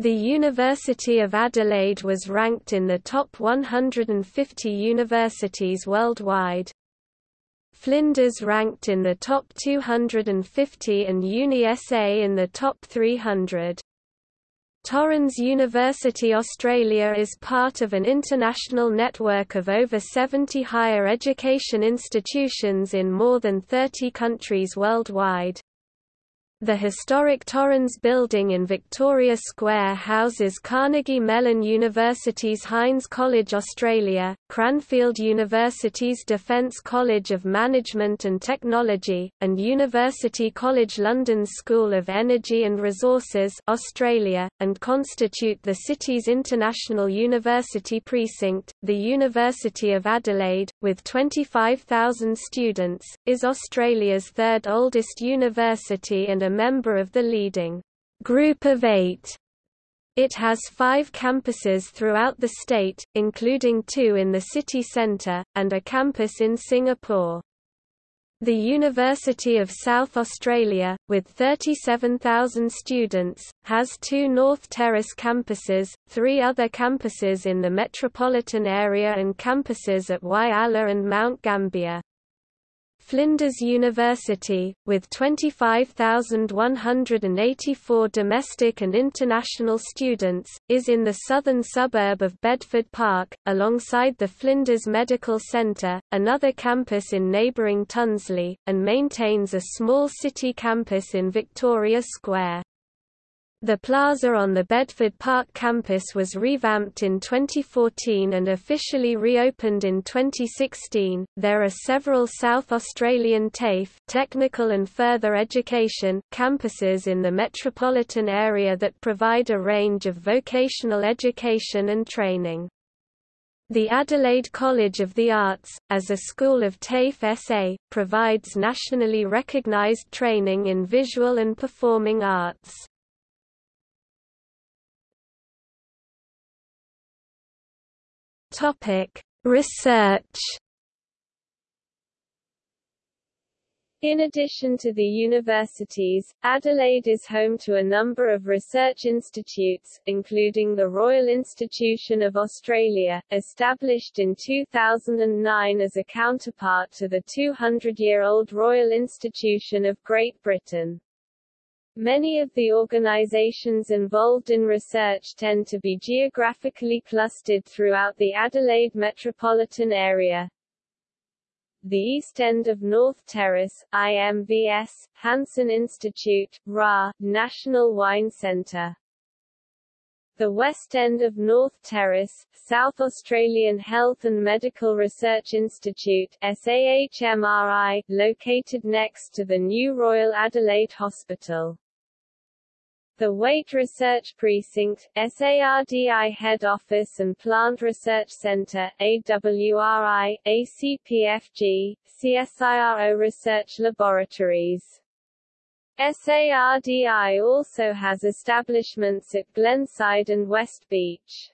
Speaker 2: The University of Adelaide was ranked in the top 150 universities worldwide. Flinders ranked in the top 250 and Uni-SA in the top 300. Torrens University Australia is part of an international network of over 70 higher education institutions in more than 30 countries worldwide. The historic Torrens building in Victoria Square houses Carnegie Mellon University's Heinz College Australia, Cranfield University's Defence College of Management and Technology, and University College London's School of Energy and Resources Australia, and constitute the city's international university precinct. The University of Adelaide, with 25,000 students, is Australia's third oldest university and a member of the leading Group of Eight. It has five campuses throughout the state, including two in the city centre, and a campus in Singapore. The University of South Australia, with 37,000 students, has two North Terrace campuses, three other campuses in the metropolitan area and campuses at Whyalla and Mount Gambier. Flinders University, with 25,184 domestic and international students, is in the southern suburb of Bedford Park, alongside the Flinders Medical Centre, another campus in neighbouring Tonsley, and maintains a small city campus in Victoria Square. The plaza on the Bedford Park campus was revamped in 2014 and officially reopened in 2016. There are several South Australian TAFE technical and further education campuses in the metropolitan area that provide a range of vocational education and training. The Adelaide College of the Arts, as a school of TAFE SA, provides nationally recognised training in visual and performing arts. Topic: Research.
Speaker 1: In addition to the universities, Adelaide is home to a number of research institutes, including the Royal Institution of Australia, established in 2009 as a counterpart to the 200-year-old Royal Institution of Great Britain. Many of the organizations involved in research tend to be geographically clustered throughout the Adelaide metropolitan area. The East End of North Terrace, IMVS, Hanson Institute, RA, National Wine Centre. The West End of North Terrace, South Australian Health and Medical Research Institute SAHMRI, located next to the new Royal Adelaide Hospital. The Waite Research Precinct, SARDI Head Office and Plant Research Center, AWRI, ACPFG, CSIRO Research Laboratories. SARDI also has establishments at Glenside and West Beach.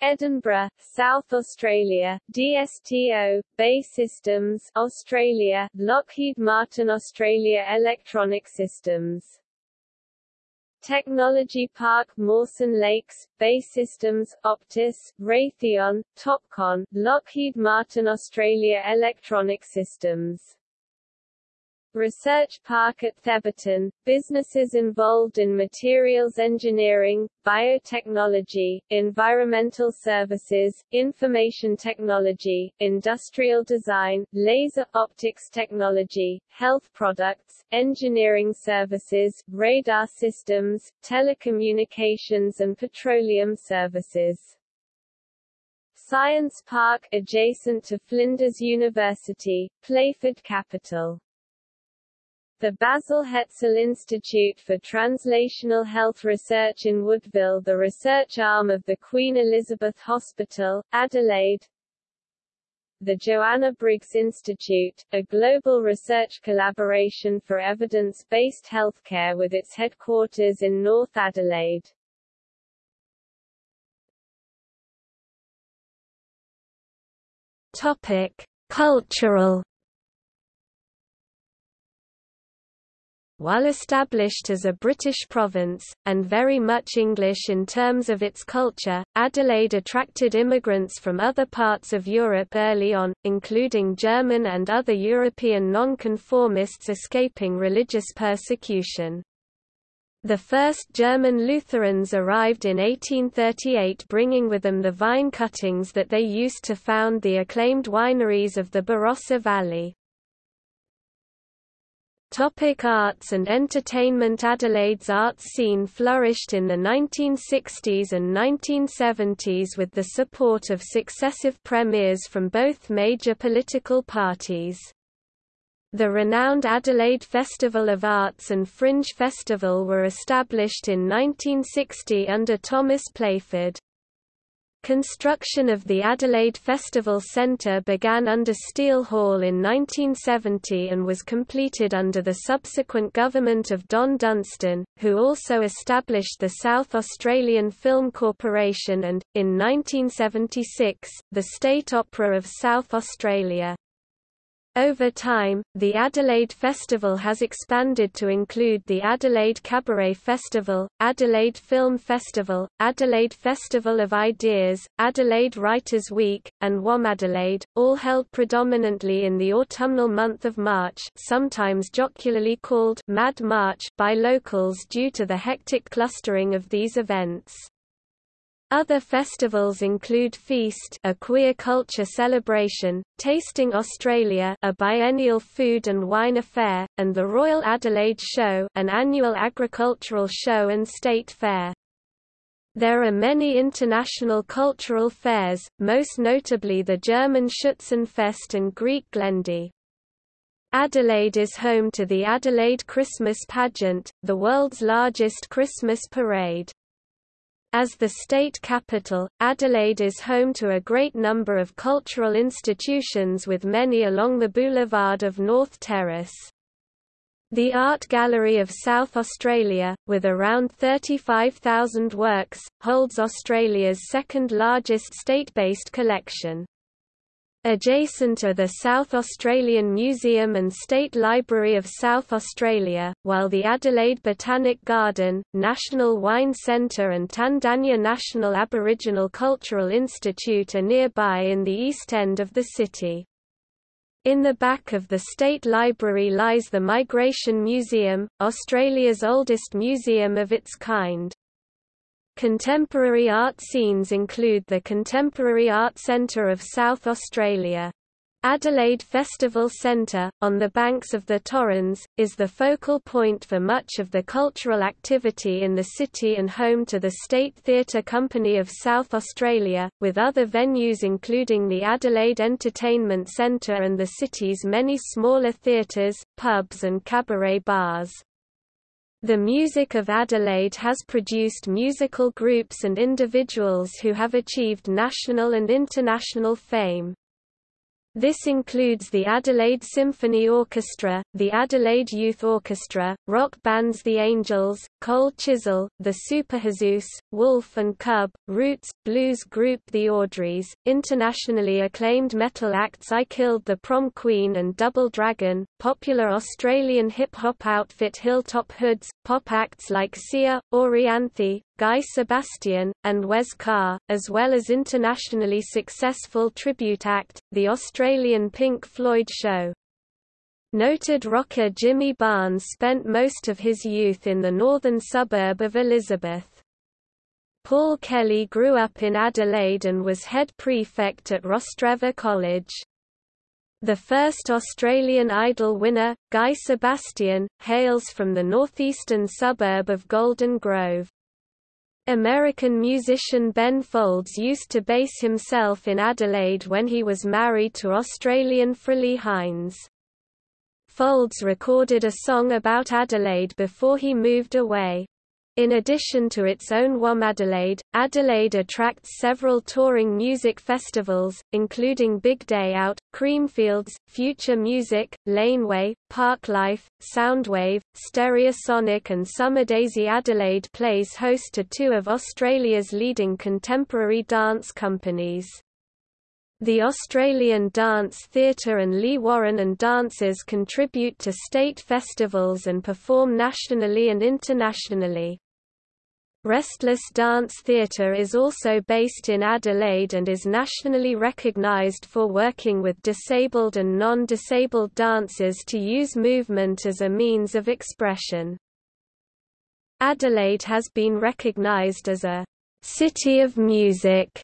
Speaker 1: Edinburgh, South Australia, DSTO, BAE Systems, Australia, Lockheed Martin Australia Electronic Systems Technology Park Mawson Lakes, BAE Systems, Optus, Raytheon, Topcon, Lockheed Martin Australia Electronic Systems Research Park at Thebarton, businesses involved in materials engineering, biotechnology, environmental services, information technology, industrial design, laser optics technology, health products, engineering services, radar systems, telecommunications and petroleum services. Science Park adjacent to Flinders University, Playford Capital the Basil Hetzel Institute for Translational Health Research in Woodville the research arm of the Queen Elizabeth Hospital, Adelaide the Joanna Briggs Institute, a global research collaboration for evidence-based healthcare with its headquarters in North Adelaide.
Speaker 2: Topic: Cultural While established as a British province, and very much English in terms of its culture, Adelaide attracted immigrants from other parts of Europe early on, including German and other European nonconformists escaping religious persecution. The first German Lutherans arrived in 1838 bringing with them the vine cuttings that they used to found the acclaimed wineries of the Barossa Valley. Topic arts and entertainment Adelaide's arts scene flourished in the 1960s and 1970s with the support of successive premiers from both major political parties. The renowned Adelaide Festival of Arts and Fringe Festival were established in 1960 under Thomas Playford. Construction of the Adelaide Festival Centre began under Steele Hall in 1970 and was completed under the subsequent government of Don Dunstan, who also established the South Australian Film Corporation and, in 1976, the State Opera of South Australia. Over time, the Adelaide Festival has expanded to include the Adelaide Cabaret Festival, Adelaide Film Festival, Adelaide Festival of Ideas, Adelaide Writers' Week, and WOMADelaide, all held predominantly in the autumnal month of March sometimes jocularly called Mad March by locals due to the hectic clustering of these events. Other festivals include Feast, a queer culture celebration, Tasting Australia, a biennial food and wine affair, and the Royal Adelaide Show, an annual agricultural show and state fair. There are many international cultural fairs, most notably the German Schützenfest and Greek Glendi. Adelaide is home to the Adelaide Christmas Pageant, the world's largest Christmas parade. As the state capital, Adelaide is home to a great number of cultural institutions with many along the boulevard of North Terrace. The Art Gallery of South Australia, with around 35,000 works, holds Australia's second largest state-based collection. Adjacent are the South Australian Museum and State Library of South Australia, while the Adelaide Botanic Garden, National Wine Centre and Tandanya National Aboriginal Cultural Institute are nearby in the east end of the city. In the back of the State Library lies the Migration Museum, Australia's oldest museum of its kind. Contemporary art scenes include the Contemporary Art Centre of South Australia. Adelaide Festival Centre, on the banks of the Torrens, is the focal point for much of the cultural activity in the city and home to the State Theatre Company of South Australia, with other venues including the Adelaide Entertainment Centre and the city's many smaller theatres, pubs and cabaret bars. The music of Adelaide has produced musical groups and individuals who have achieved national and international fame. This includes the Adelaide Symphony Orchestra, the Adelaide Youth Orchestra, rock bands The Angels, Cold Chisel, the Superjesus, Wolf and Cub, Roots, blues group The Audreys, internationally acclaimed metal acts I Killed the Prom Queen and Double Dragon, popular Australian hip-hop outfit Hilltop Hoods, pop acts like Sia, Orianthi, Guy Sebastian, and Wes Carr, as well as internationally successful tribute act, the Australian Pink Floyd Show. Noted rocker Jimmy Barnes spent most of his youth in the northern suburb of Elizabeth. Paul Kelly grew up in Adelaide and was head prefect at Rostrevor College. The first Australian Idol winner, Guy Sebastian, hails from the northeastern suburb of Golden Grove. American musician Ben Folds used to base himself in Adelaide when he was married to Australian Frally Hynes. Folds recorded a song about Adelaide before he moved away. In addition to its own WOMADelaide, Adelaide attracts several touring music festivals, including Big Day Out, Creamfields, Future Music, Laneway, Parklife, Soundwave, Stereosonic and Summadayze Adelaide plays host to two of Australia's leading contemporary dance companies. The Australian Dance Theatre and Leigh Warren and dancers contribute to state festivals and perform nationally and internationally. Restless Dance Theatre is also based in Adelaide and is nationally recognised for working with disabled and non-disabled dancers to use movement as a means of expression. Adelaide has been recognised as a «city of music»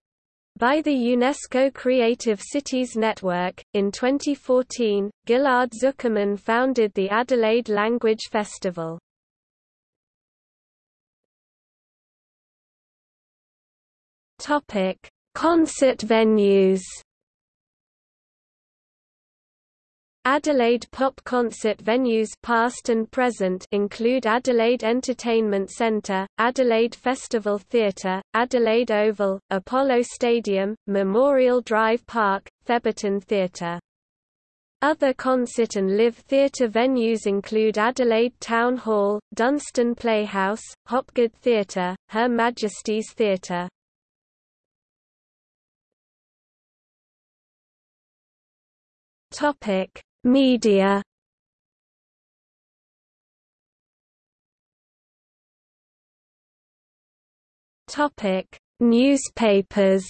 Speaker 2: by the UNESCO Creative Cities Network. In 2014, Ghil'ad Zuckermann founded the Adelaide Language Festival. Topic: Concert venues. Adelaide pop concert venues past and present include Adelaide Entertainment Centre, Adelaide Festival Theatre, Adelaide Oval, Apollo Stadium, Memorial Drive Park, Thebarton Theatre. Other concert and live theatre venues include Adelaide Town Hall, Dunstan Playhouse, Hopgood Theatre, Her Majesty's Theatre. Topic Media Topic: Newspapers.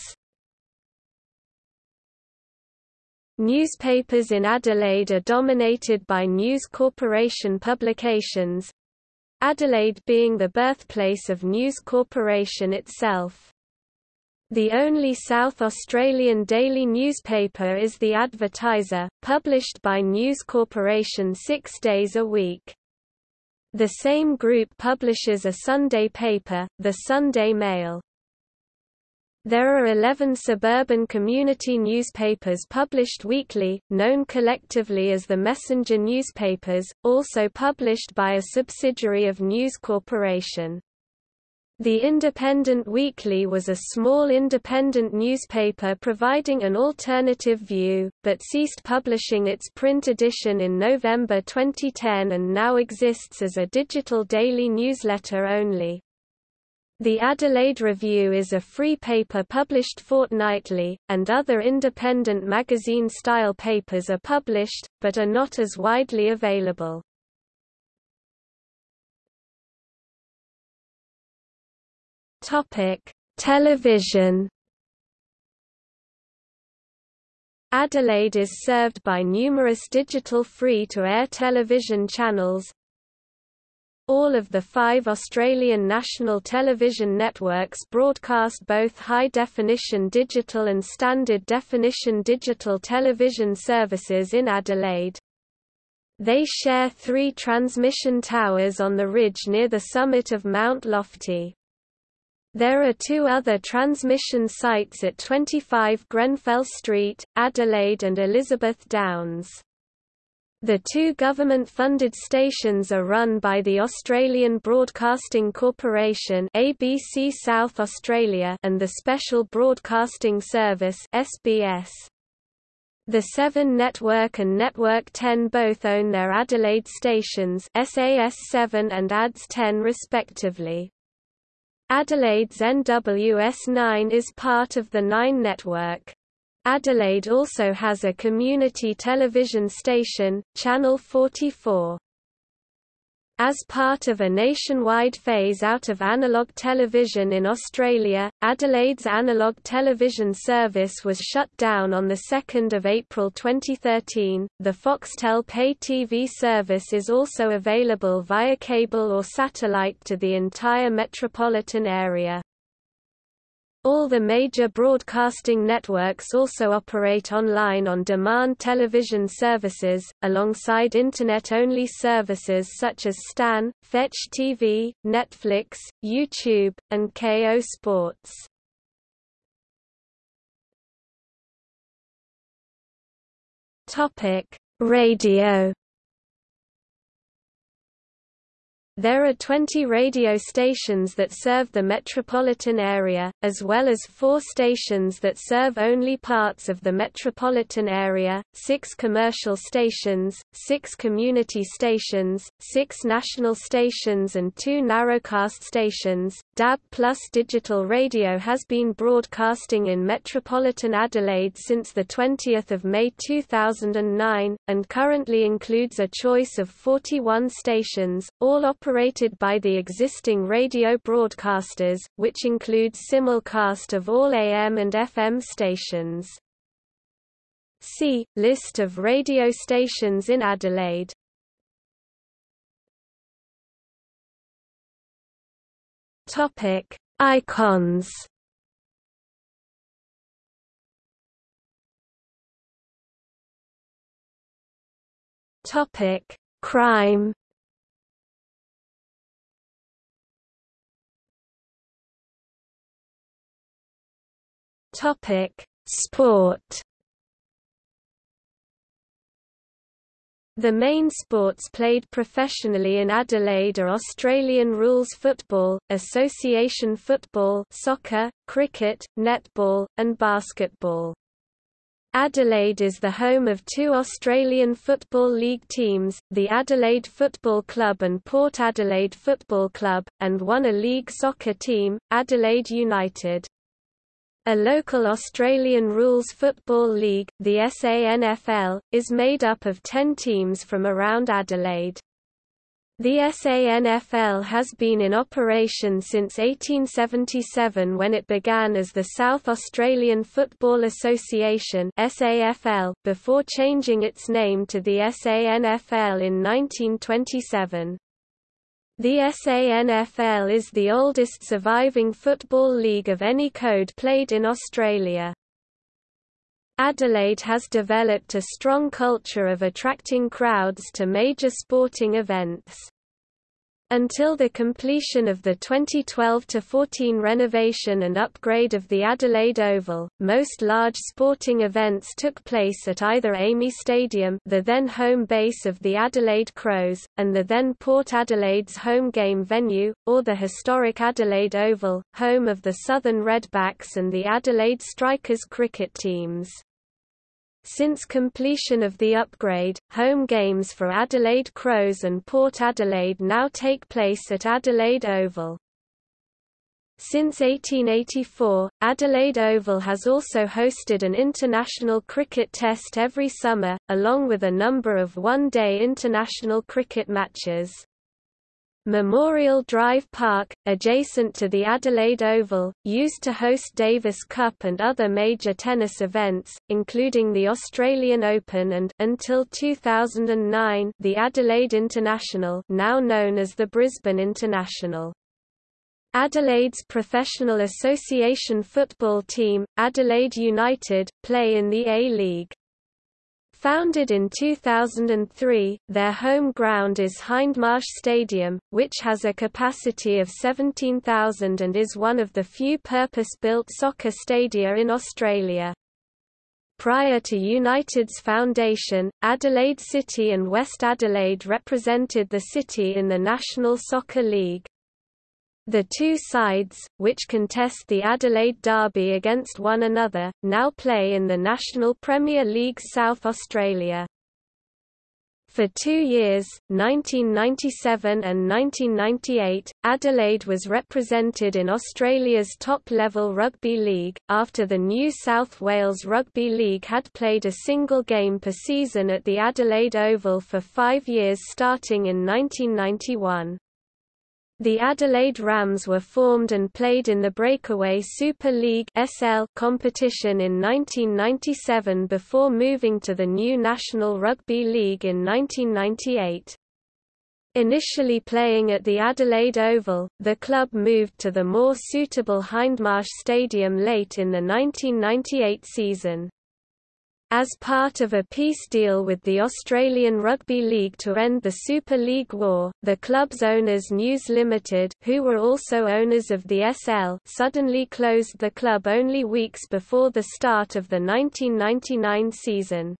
Speaker 2: Newspapers in Adelaide are dominated by News Corporation publications, Adelaide being the birthplace of News Corporation itself. The only South Australian daily newspaper is The Advertiser, published by News Corporation six days a week. The same group publishes a Sunday paper, The Sunday Mail. There are 11 suburban community newspapers published weekly, known collectively as the Messenger newspapers, also published by a subsidiary of News Corporation. The Independent Weekly was a small independent newspaper providing an alternative view, but ceased publishing its print edition in November 2010 and now exists as a digital daily newsletter only. The Adelaide Review is a free paper published fortnightly, and other independent magazine-style papers are published, but are not as widely available. Topic: Television. Adelaide is served by numerous digital free-to-air television channels. All of the five Australian national television networks broadcast both high-definition digital and standard-definition digital television services in Adelaide. They share three transmission towers on the ridge near the summit of Mount Lofty. There are two other transmission sites at 25 Grenfell Street, Adelaide and Elizabeth Downs. The two government-funded stations are run by the Australian Broadcasting Corporation ABC South Australia and the Special Broadcasting Service SBS. The Seven Network and Network 10 both own their Adelaide stations SAS 7 and ADS 10 respectively. Adelaide's NWS9 is part of the Nine network. Adelaide also has a community television station, Channel 44. As part of a nationwide phase-out of analog television in Australia, Adelaide's analog television service was shut down on 2 April 2013. The Foxtel pay TV service is also available via cable or satellite to the entire metropolitan area. All the major broadcasting networks also operate online on-demand television services, alongside Internet-only services such as Stan, Fetch TV, Netflix, YouTube, and Kayo Sports. Radio There are 20 radio stations that serve the metropolitan area, as well as four stations that serve only parts of the metropolitan area, six commercial stations, six community stations, six national stations and two narrowcast stations. DAB Plus Digital Radio has been broadcasting in metropolitan Adelaide since 20 May 2009, and currently includes a choice of 41 stations, all operated by the existing radio broadcasters, which includes simulcast of all AM and FM stations. See, list of radio stations in Adelaide. Topic: Icons. Topic: Crime. Topic: Sport. The main sports played professionally in Adelaide are Australian rules football, association football soccer, cricket, netball, and basketball. Adelaide is the home of two Australian Football League teams, the Adelaide Football Club and Port Adelaide Football Club, and one A-League soccer team, Adelaide United. A local Australian rules football league, the SANFL, is made up of 10 teams from around Adelaide. The SANFL has been in operation since 1877 when it began as the South Australian Football Association SAFL, before changing its name to the SANFL in 1927. The SANFL is the oldest surviving football league of any code played in Australia. Adelaide has developed a strong culture of attracting crowds to major sporting events. Until the completion of the 2012–14 renovation and upgrade of the Adelaide Oval, most large sporting events took place at either AAMI Stadium the then home base of the Adelaide Crows, and the then Port Adelaide's home game venue, or the historic Adelaide Oval, home of the Southern Redbacks and the Adelaide Strikers cricket teams. Since completion of the upgrade, home games for Adelaide Crows and Port Adelaide now take place at Adelaide Oval. Since 1884, Adelaide Oval has also hosted an international cricket test every summer, along with a number of one-day international cricket matches. Memorial Drive Park, adjacent to the Adelaide Oval, used to host Davis Cup and other major tennis events, including the Australian Open and until 2009, the Adelaide International, now known as the Brisbane International. Adelaide's professional association football team, Adelaide United, play in the A-League. Founded in 2003, their home ground is Hindmarsh Stadium, which has a capacity of 17,000 and is one of the few purpose-built soccer stadia in Australia. Prior to United's foundation, Adelaide City and West Adelaide represented the city in the National Soccer League. The two sides, which contest the Adelaide Derby against one another, now play in the National Premier League South Australia. For two years, 1997 and 1998, Adelaide was represented in Australia's top-level rugby league, after the New South Wales Rugby League had played a single game per season at the Adelaide Oval for five years starting in 1991. The Adelaide Rams were formed and played in the Breakaway Super League SL competition in 1997 before moving to the new National Rugby League in 1998. Initially playing at the Adelaide Oval, the club moved to the more suitable Hindmarsh Stadium late in the 1998 season. As part of a peace deal with the Australian Rugby League to end the Super League War, the club's owners News Limited who were also owners of the SL suddenly closed the club only weeks before the start of the 1999 season.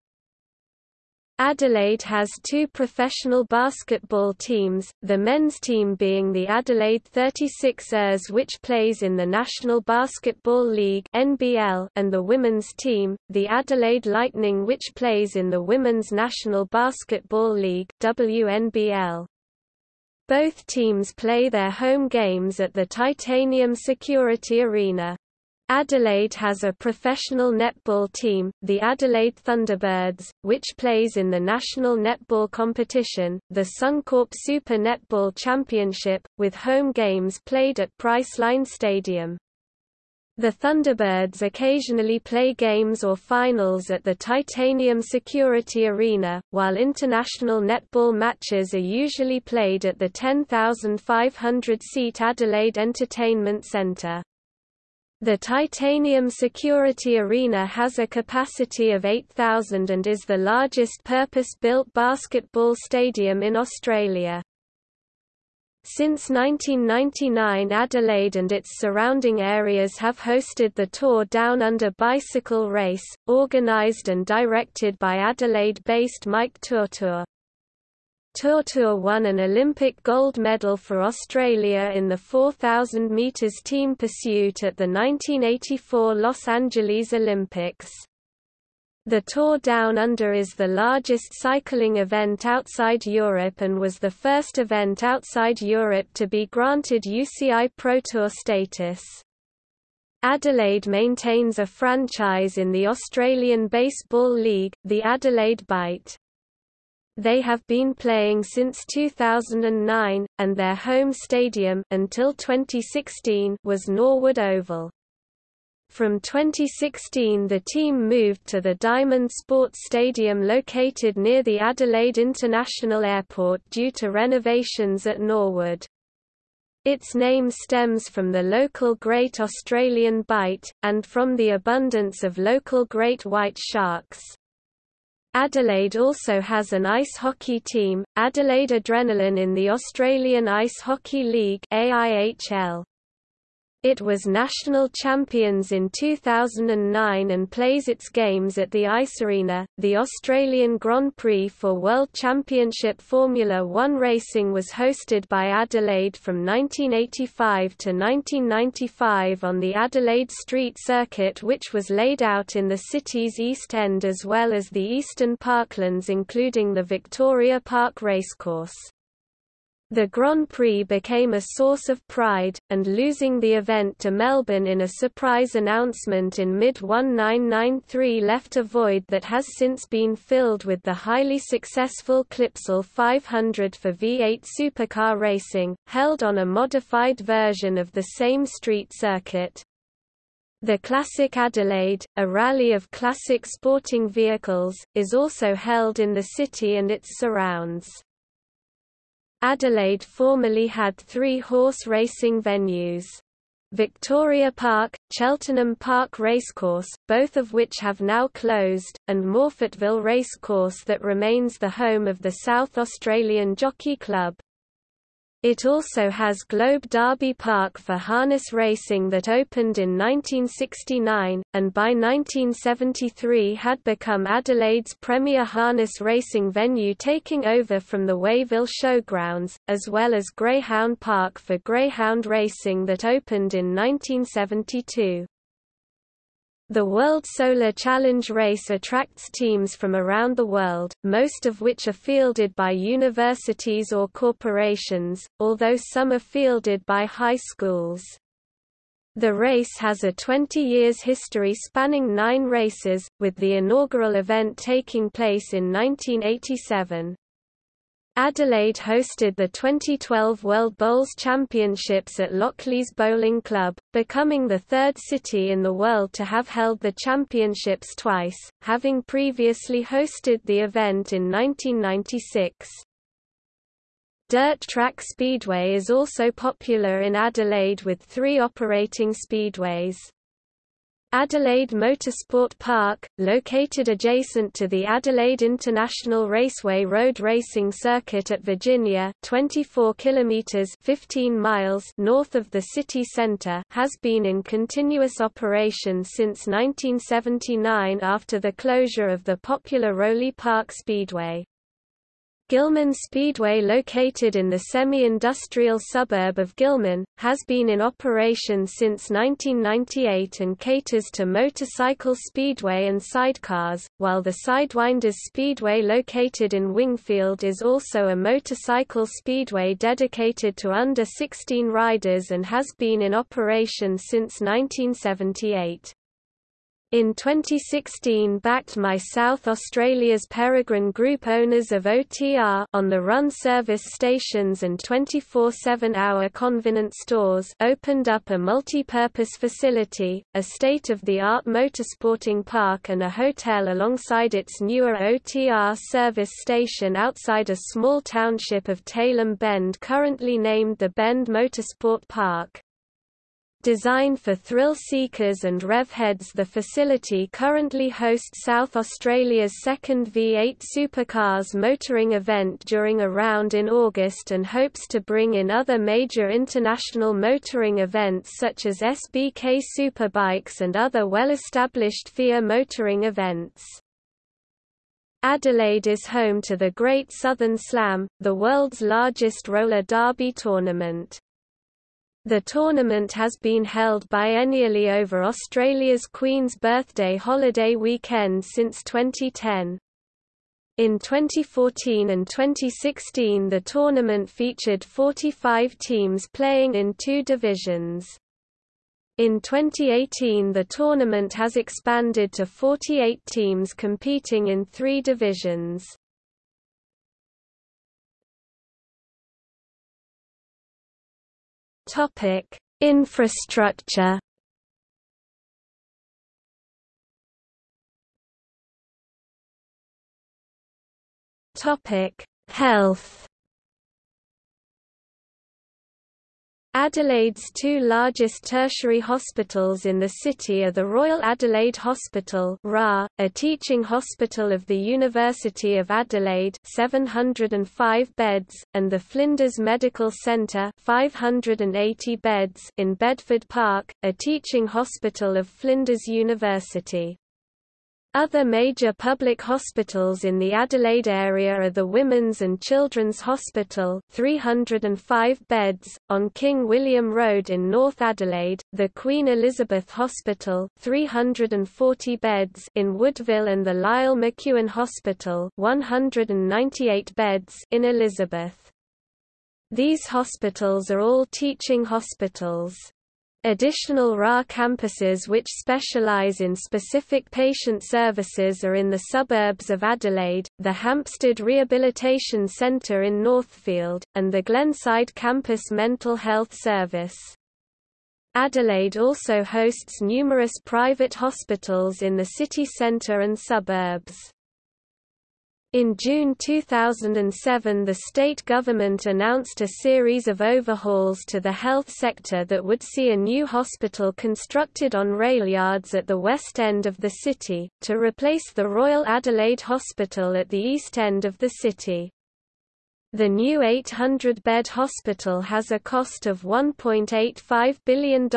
Speaker 2: Adelaide has two professional basketball teams, the men's team being the Adelaide 36ers which plays in the National Basketball League (NBL) and the women's team, the Adelaide Lightning which plays in the Women's National Basketball League (WNBL). Both teams play their home games at the Titanium Security Arena. Adelaide has a professional netball team, the Adelaide Thunderbirds, which plays in the national netball competition, the Suncorp Super Netball Championship, with home games played at Priceline Stadium. The Thunderbirds occasionally play games or finals at the Titanium Security Arena, while international netball matches are usually played at the 10,500-seat Adelaide Entertainment Centre. The Titanium Security Arena has a capacity of 8,000 and is the largest purpose-built basketball stadium in Australia. Since 1999 Adelaide and its surrounding areas have hosted the Tour Down Under bicycle race, organised and directed by Adelaide-based Mike Turtur. Turtur won an Olympic gold medal for Australia in the 4,000 metres team pursuit at the 1984 Los Angeles Olympics. The Tour Down Under is the largest cycling event outside Europe and was the first event outside Europe to be granted UCI Pro Tour status. Adelaide maintains a franchise in the Australian Baseball League, the Adelaide Bite. They have been playing since 2009, and their home stadium until 2016 was Norwood Oval. From 2016 the team moved to the Diamond Sports Stadium located near the Adelaide International Airport due to renovations at Norwood. Its name stems from the local Great Australian Bight, and from the abundance of local great white sharks. Adelaide also has an ice hockey team, Adelaide Adrenaline in the Australian Ice Hockey League AIHL. It was national champions in 2009 and plays its games at the Ice Arena. The Australian Grand Prix for World Championship Formula One racing was hosted by Adelaide from 1985 to 1995 on the Adelaide Street Circuit, which was laid out in the city's East End as well as the eastern parklands, including the Victoria Park Racecourse. The Grand Prix became a source of pride, and losing the event to Melbourne in a surprise announcement in mid-1993 left a void that has since been filled with the highly successful Clipsal 500 for V8 supercar racing, held on a modified version of the same street circuit. The Classic Adelaide, a rally of classic sporting vehicles, is also held in the city and its surrounds. Adelaide formerly had three horse racing venues. Victoria Park, Cheltenham Park Racecourse, both of which have now closed, and Morphettville Racecourse that remains the home of the South Australian Jockey Club. It also has Globe Derby Park for harness racing that opened in 1969, and by 1973 had become Adelaide's premier harness racing venue taking over from the Wayville Showgrounds, as well as Greyhound Park for greyhound racing that opened in 1972. The World Solar Challenge race attracts teams from around the world, most of which are fielded by universities or corporations, although some are fielded by high schools. The race has a 20 years history spanning nine races, with the inaugural event taking place in 1987. Adelaide hosted the 2012 World Bowls Championships at Lockleys Bowling Club, becoming the third city in the world to have held the championships twice, having previously hosted the event in 1996. Dirt Track Speedway is also popular in Adelaide with three operating speedways. Adelaide Motorsport Park, located adjacent to the Adelaide International Raceway road racing circuit at Virginia 24 kilometers 15 miles north of the city center has been in continuous operation since 1979 after the closure of the popular Rowley Park Speedway. Gillman Speedway located in the semi-industrial suburb of Gillman, has been in operation since 1998 and caters to motorcycle speedway and sidecars, while the Sidewinders Speedway located in Wingfield is also a motorcycle speedway dedicated to under-16 riders and has been in operation since 1978. In 2016 backed My South Australia's Peregrine Group owners of OTR on the run service stations and 24-7 hour convenience stores opened up a multi-purpose facility, a state-of-the-art motorsporting park and a hotel alongside its newer OTR service station outside a small township of Tailem Bend currently named the Bend Motorsport Park. Designed for thrill seekers and rev heads the facility currently hosts South Australia's second V8 supercars motoring event during a round in August and hopes to bring in other major international motoring events such as SBK Superbikes and other well-established FIA motoring events. Adelaide is home to the Great Southern Slam, the world's largest roller derby tournament. The tournament has been held biennially over Australia's Queen's Birthday holiday weekend since 2010. In 2014 and 2016 the tournament featured 45 teams playing in two divisions. In 2018 the tournament has expanded to 48 teams competing in three divisions. Topic: Infrastructure. Topic: Health. Adelaide's two largest tertiary hospitals in the city are the Royal Adelaide Hospital RA, a teaching hospital of the University of Adelaide 705 beds, and the Flinders Medical Centre 580 beds in Bedford Park, a teaching hospital of Flinders University. Other major public hospitals in the Adelaide area are the Women's and Children's Hospital 305 beds, on King William Road in North Adelaide, the Queen Elizabeth Hospital 340 beds in Woodville and the Lyell McEwin Hospital 198 beds in Elizabeth. These hospitals are all teaching hospitals. Additional RA campuses which specialise in specific patient services are in the suburbs of Adelaide, the Hampstead Rehabilitation Centre in Northfield, and the Glenside Campus Mental Health Service. Adelaide also hosts numerous private hospitals in the city centre and suburbs. In June 2007 the state government announced a series of overhauls to the health sector that would see a new hospital constructed on rail yards at the west end of the city, to replace the Royal Adelaide Hospital at the east end of the city. The new 800-bed hospital has a cost of $1.85 billion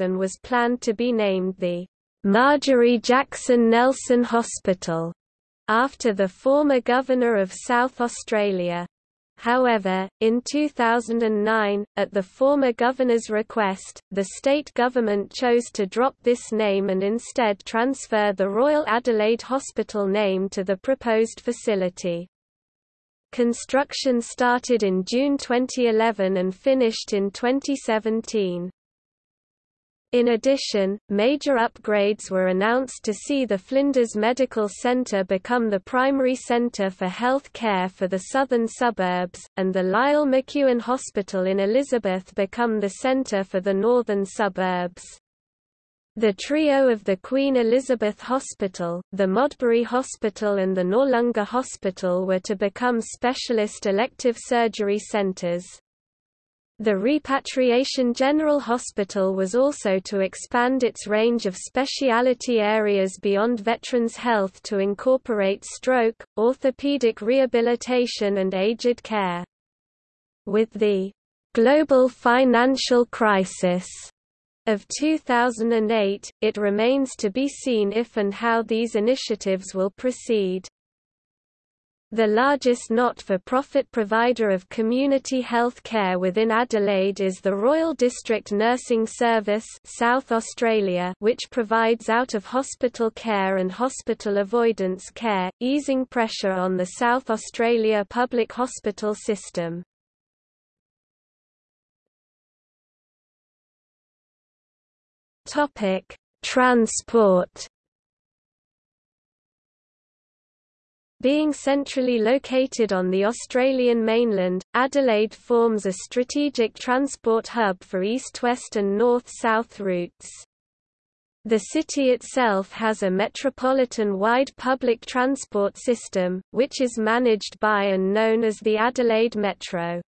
Speaker 2: and was planned to be named the Marjorie Jackson Nelson Hospital after the former governor of South Australia. However, in 2009, at the former governor's request, the state government chose to drop this name and instead transfer the Royal Adelaide Hospital name to the proposed facility. Construction started in June 2011 and finished in 2017. In addition, major upgrades were announced to see the Flinders Medical Centre become the primary centre for health care for the southern suburbs, and the Lyell McEwin Hospital in Elizabeth become the centre for the northern suburbs. The trio of the Queen Elizabeth Hospital, the Modbury Hospital and the Noarlunga Hospital were to become specialist elective surgery centres. The Repatriation General Hospital was also to expand its range of specialty areas beyond veterans' health to incorporate stroke, orthopedic rehabilitation and aged care. With the global financial crisis of 2008, it remains to be seen if and how these initiatives will proceed. The largest not-for-profit provider of community health care within Adelaide is the Royal District Nursing Service South Australia which provides out-of-hospital care and hospital avoidance care, easing pressure on the South Australia public hospital system. Transport Being centrally located on the Australian mainland, Adelaide forms a strategic transport hub for east-west and north-south routes. The city itself has a metropolitan-wide public transport system, which is managed by and known as the Adelaide Metro.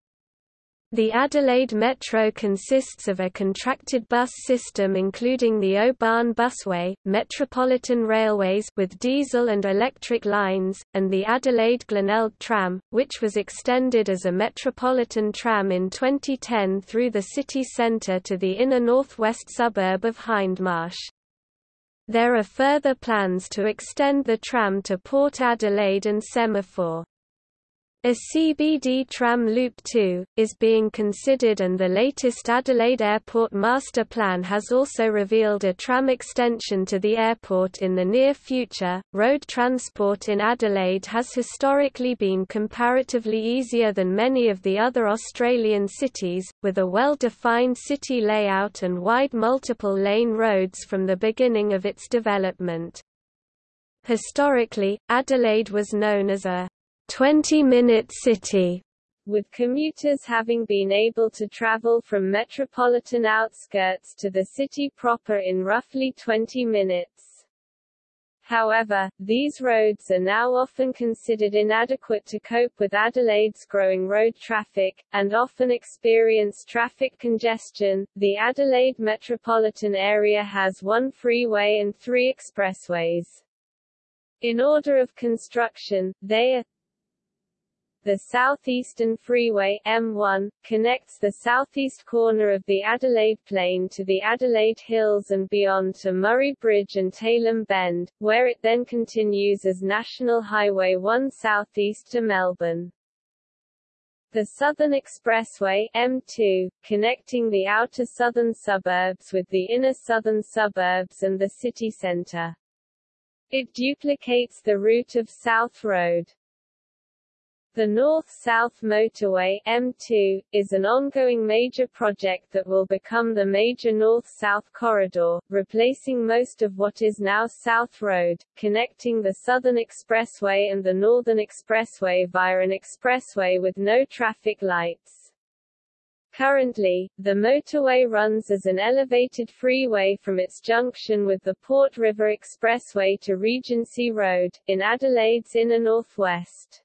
Speaker 2: The Adelaide Metro consists of a contracted bus system including the O-Bahn Busway, Metropolitan Railways with diesel and electric lines, and the Adelaide Glenelg Tram, which was extended as a Metropolitan Tram in 2010 through the city centre to the inner northwest suburb of Hindmarsh. There are further plans to extend the tram to Port Adelaide and Semaphore. A CBD tram Loop 2, is being considered and the latest Adelaide Airport Master Plan has also revealed a tram extension to the airport in the near future. Road transport in Adelaide has historically been comparatively easier than many of the other Australian cities, with a well-defined city layout and wide multiple lane roads from the beginning of its development. Historically, Adelaide was known as a 20-minute city,
Speaker 1: with commuters having been able to travel from metropolitan outskirts to the city proper in roughly 20 minutes. However, these roads are now often considered inadequate to cope with Adelaide's growing road traffic, and often experience traffic congestion. The Adelaide metropolitan area has one freeway and three expressways. In order of construction, they are the Southeastern Freeway M1, connects the southeast corner of the Adelaide Plain to the Adelaide Hills and beyond to Murray Bridge and Tailem Bend, where it then continues as National Highway 1 southeast to Melbourne. The Southern Expressway M2, connecting the outer southern suburbs with the inner southern suburbs and the city centre. It duplicates the route of South Road. The North-South Motorway M2, is an ongoing major project that will become the major North-South corridor, replacing most of what is now South Road, connecting the Southern Expressway and the Northern Expressway via an expressway with no traffic lights. Currently, the motorway runs as an elevated freeway from its junction with the Port River Expressway to Regency Road, in Adelaide's inner northwest.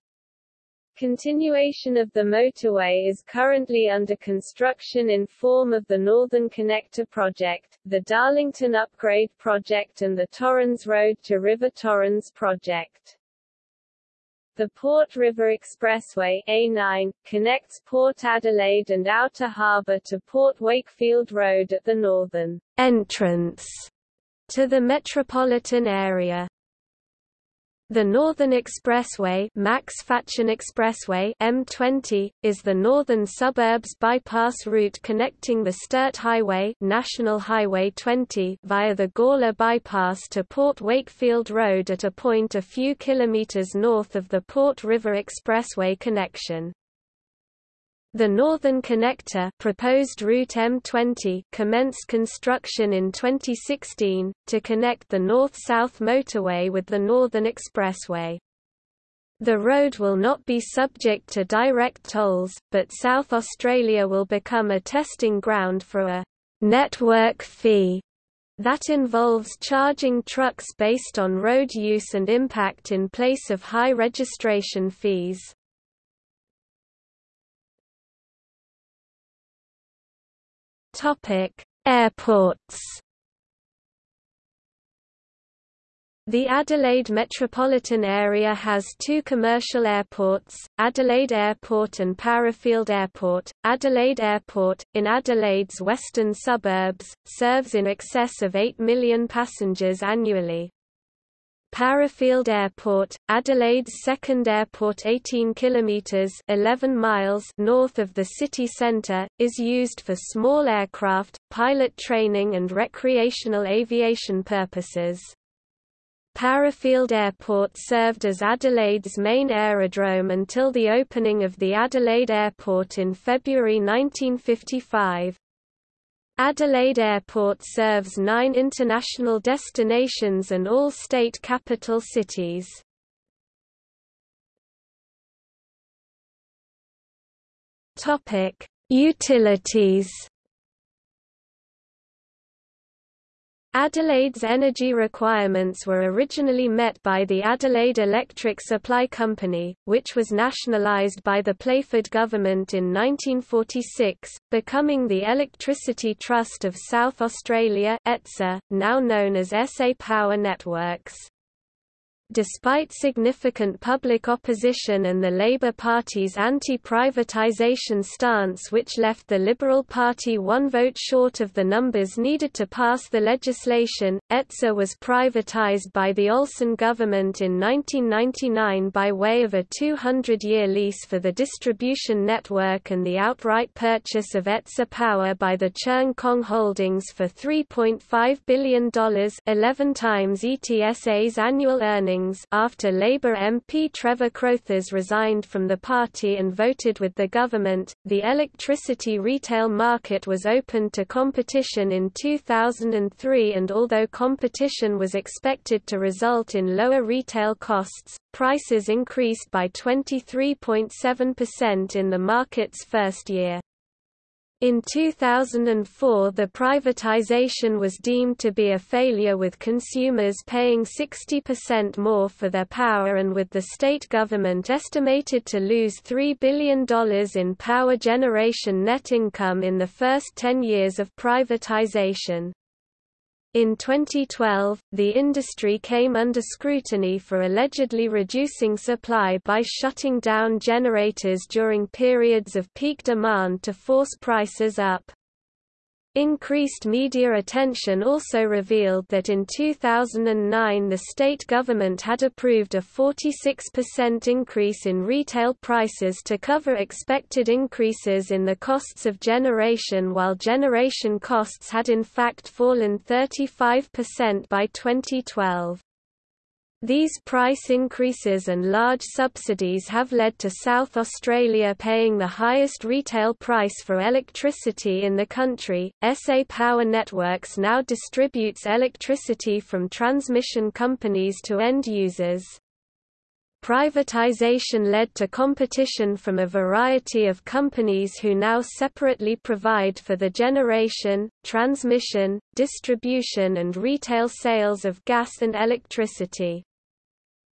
Speaker 1: Continuation of the motorway is currently under construction in form of the Northern Connector project, the Darlington Upgrade project and the Torrens Road to River Torrens project. The Port River Expressway A9, connects Port Adelaide and Outer Harbour to Port Wakefield Road at the northern
Speaker 2: entrance to the metropolitan area. The Northern Expressway, Max Fatchen Expressway M20, is the northern suburbs bypass route connecting the Sturt Highway, National Highway 20, via the Gawler bypass to Port Wakefield Road at a point a few kilometers north of the Port River Expressway connection. The Northern Connector proposed Route M20 commenced construction in 2016, to connect the North-South motorway with the Northern Expressway. The road will not be subject to direct tolls, but South Australia will become a testing ground for a network fee that involves charging trucks based on road use and impact in place of high registration fees. Topic: Airports. The Adelaide metropolitan area has two commercial airports, Adelaide Airport and Parafield Airport. Adelaide Airport, in Adelaide's western suburbs, serves in excess of 8 million passengers annually. Parafield Airport, Adelaide's second airport 18 kilometers 11 miles north of the city center, is used for small aircraft, pilot training and recreational aviation purposes. Parafield Airport served as Adelaide's main aerodrome until the opening of the Adelaide Airport in February 1955. Adelaide Airport serves nine international destinations and all state capital cities. Utilities Adelaide's energy requirements were originally met by the Adelaide Electric Supply Company, which was nationalised by the Playford government in 1946, becoming the Electricity Trust of South Australia ETSA, now known as SA Power Networks. Despite significant public opposition and the Labour Party's anti-privatisation stance which left the Liberal Party one vote short of the numbers needed to pass the legislation, ETSA was privatised by the Olsen government in 1999 by way of a 200-year lease for the distribution network and the outright purchase of ETSA Power by the Cheung Kong Holdings for $3.5 billion 11 times ETSA's annual earnings after Labour MP Trevor Crothers resigned from the party and voted with the government, the electricity retail market was opened to competition in 2003 and although competition was expected to result in lower retail costs, prices increased by 23.7% in the market's first year. In 2004 the privatization was deemed to be a failure with consumers paying 60% more for their power and with the state government estimated to lose $3 billion in power generation net income in the first 10 years of privatization. In 2012, the industry came under scrutiny for allegedly reducing supply by shutting down generators during periods of peak demand to force prices up. Increased media attention also revealed that in 2009 the state government had approved a 46% increase in retail prices to cover expected increases in the costs of generation while generation costs had in fact fallen 35% by 2012. These price increases and large subsidies have led to South Australia paying the highest retail price for electricity in the country. SA Power Networks now distributes electricity from transmission companies to end users. Privatization led to competition from a variety of companies who now separately provide for the generation, transmission, distribution and retail sales of gas and electricity.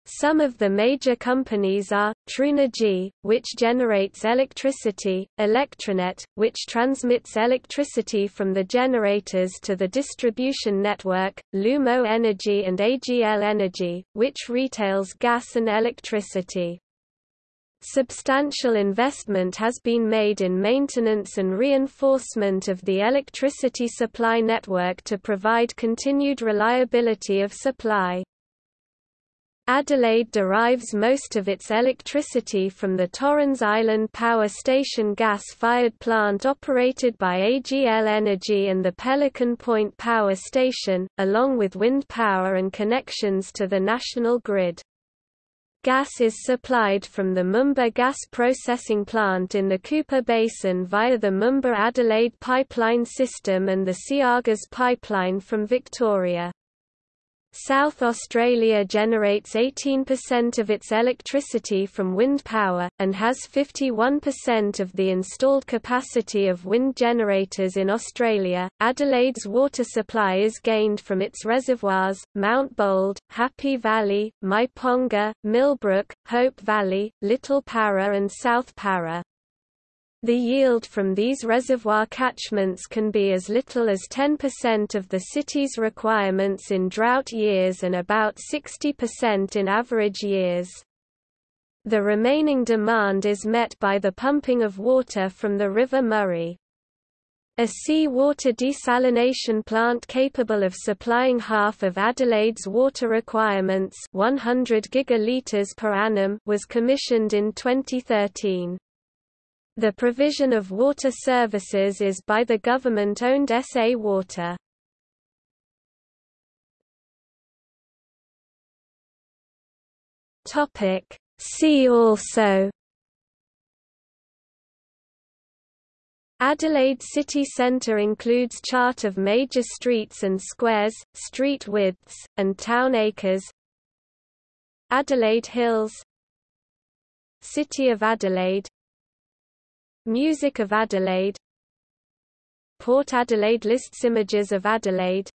Speaker 2: Some of the major companies are, TRUenergy, which generates electricity, ElectraNet, which transmits electricity from the generators to the distribution network, Lumo Energy and AGL Energy, which retails gas and electricity. Substantial investment has been made in maintenance and reinforcement of the electricity supply network to provide continued reliability of supply. Adelaide derives most of its electricity from the Torrens Island Power Station gas-fired plant operated by AGL Energy and the Pelican Point Power Station, along with wind power and connections to the national grid. Gas is supplied from the Moomba gas processing plant in the Cooper Basin via the Moomba-Adelaide pipeline system and the Seagas pipeline from Victoria. South Australia generates 18% of its electricity from wind power, and has 51% of the installed capacity of wind generators in Australia. Adelaide's water supply is gained from its reservoirs, Mount Bold, Happy Valley, Myponga, Millbrook, Hope Valley, Little Para, and South Para. The yield from these reservoir catchments can be as little as 10% of the city's requirements in drought years and about 60% in average years. The remaining demand is met by the pumping of water from the River Murray. A sea-water desalination plant capable of supplying half of Adelaide's water requirements 100 gigalitres per annum was commissioned in 2013. The provision of water services is by the government-owned SA Water. Topic. See also Adelaide city centre includes chart of major streets and squares, street widths, and town acres Adelaide Hills City of Adelaide Music of Adelaide. Port Adelaide lists images of Adelaide.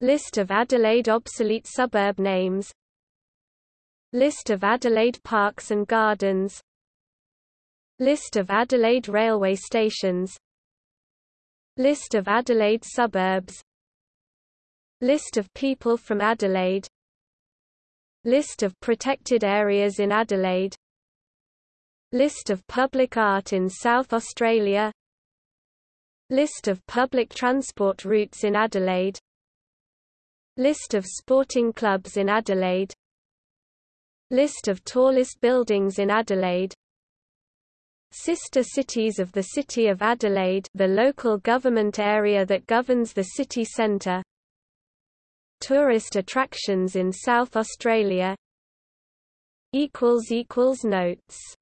Speaker 2: List of Adelaide obsolete suburb names. List of Adelaide parks and gardens. List of Adelaide railway stations. List of Adelaide suburbs. List of people from Adelaide. List of protected areas in Adelaide List of public art in South Australia. List of public transport routes in Adelaide. List of sporting clubs in Adelaide. List of tallest buildings in Adelaide. Sister cities of the City of Adelaide the local government area that governs the city centre Tourist attractions in South Australia. Notes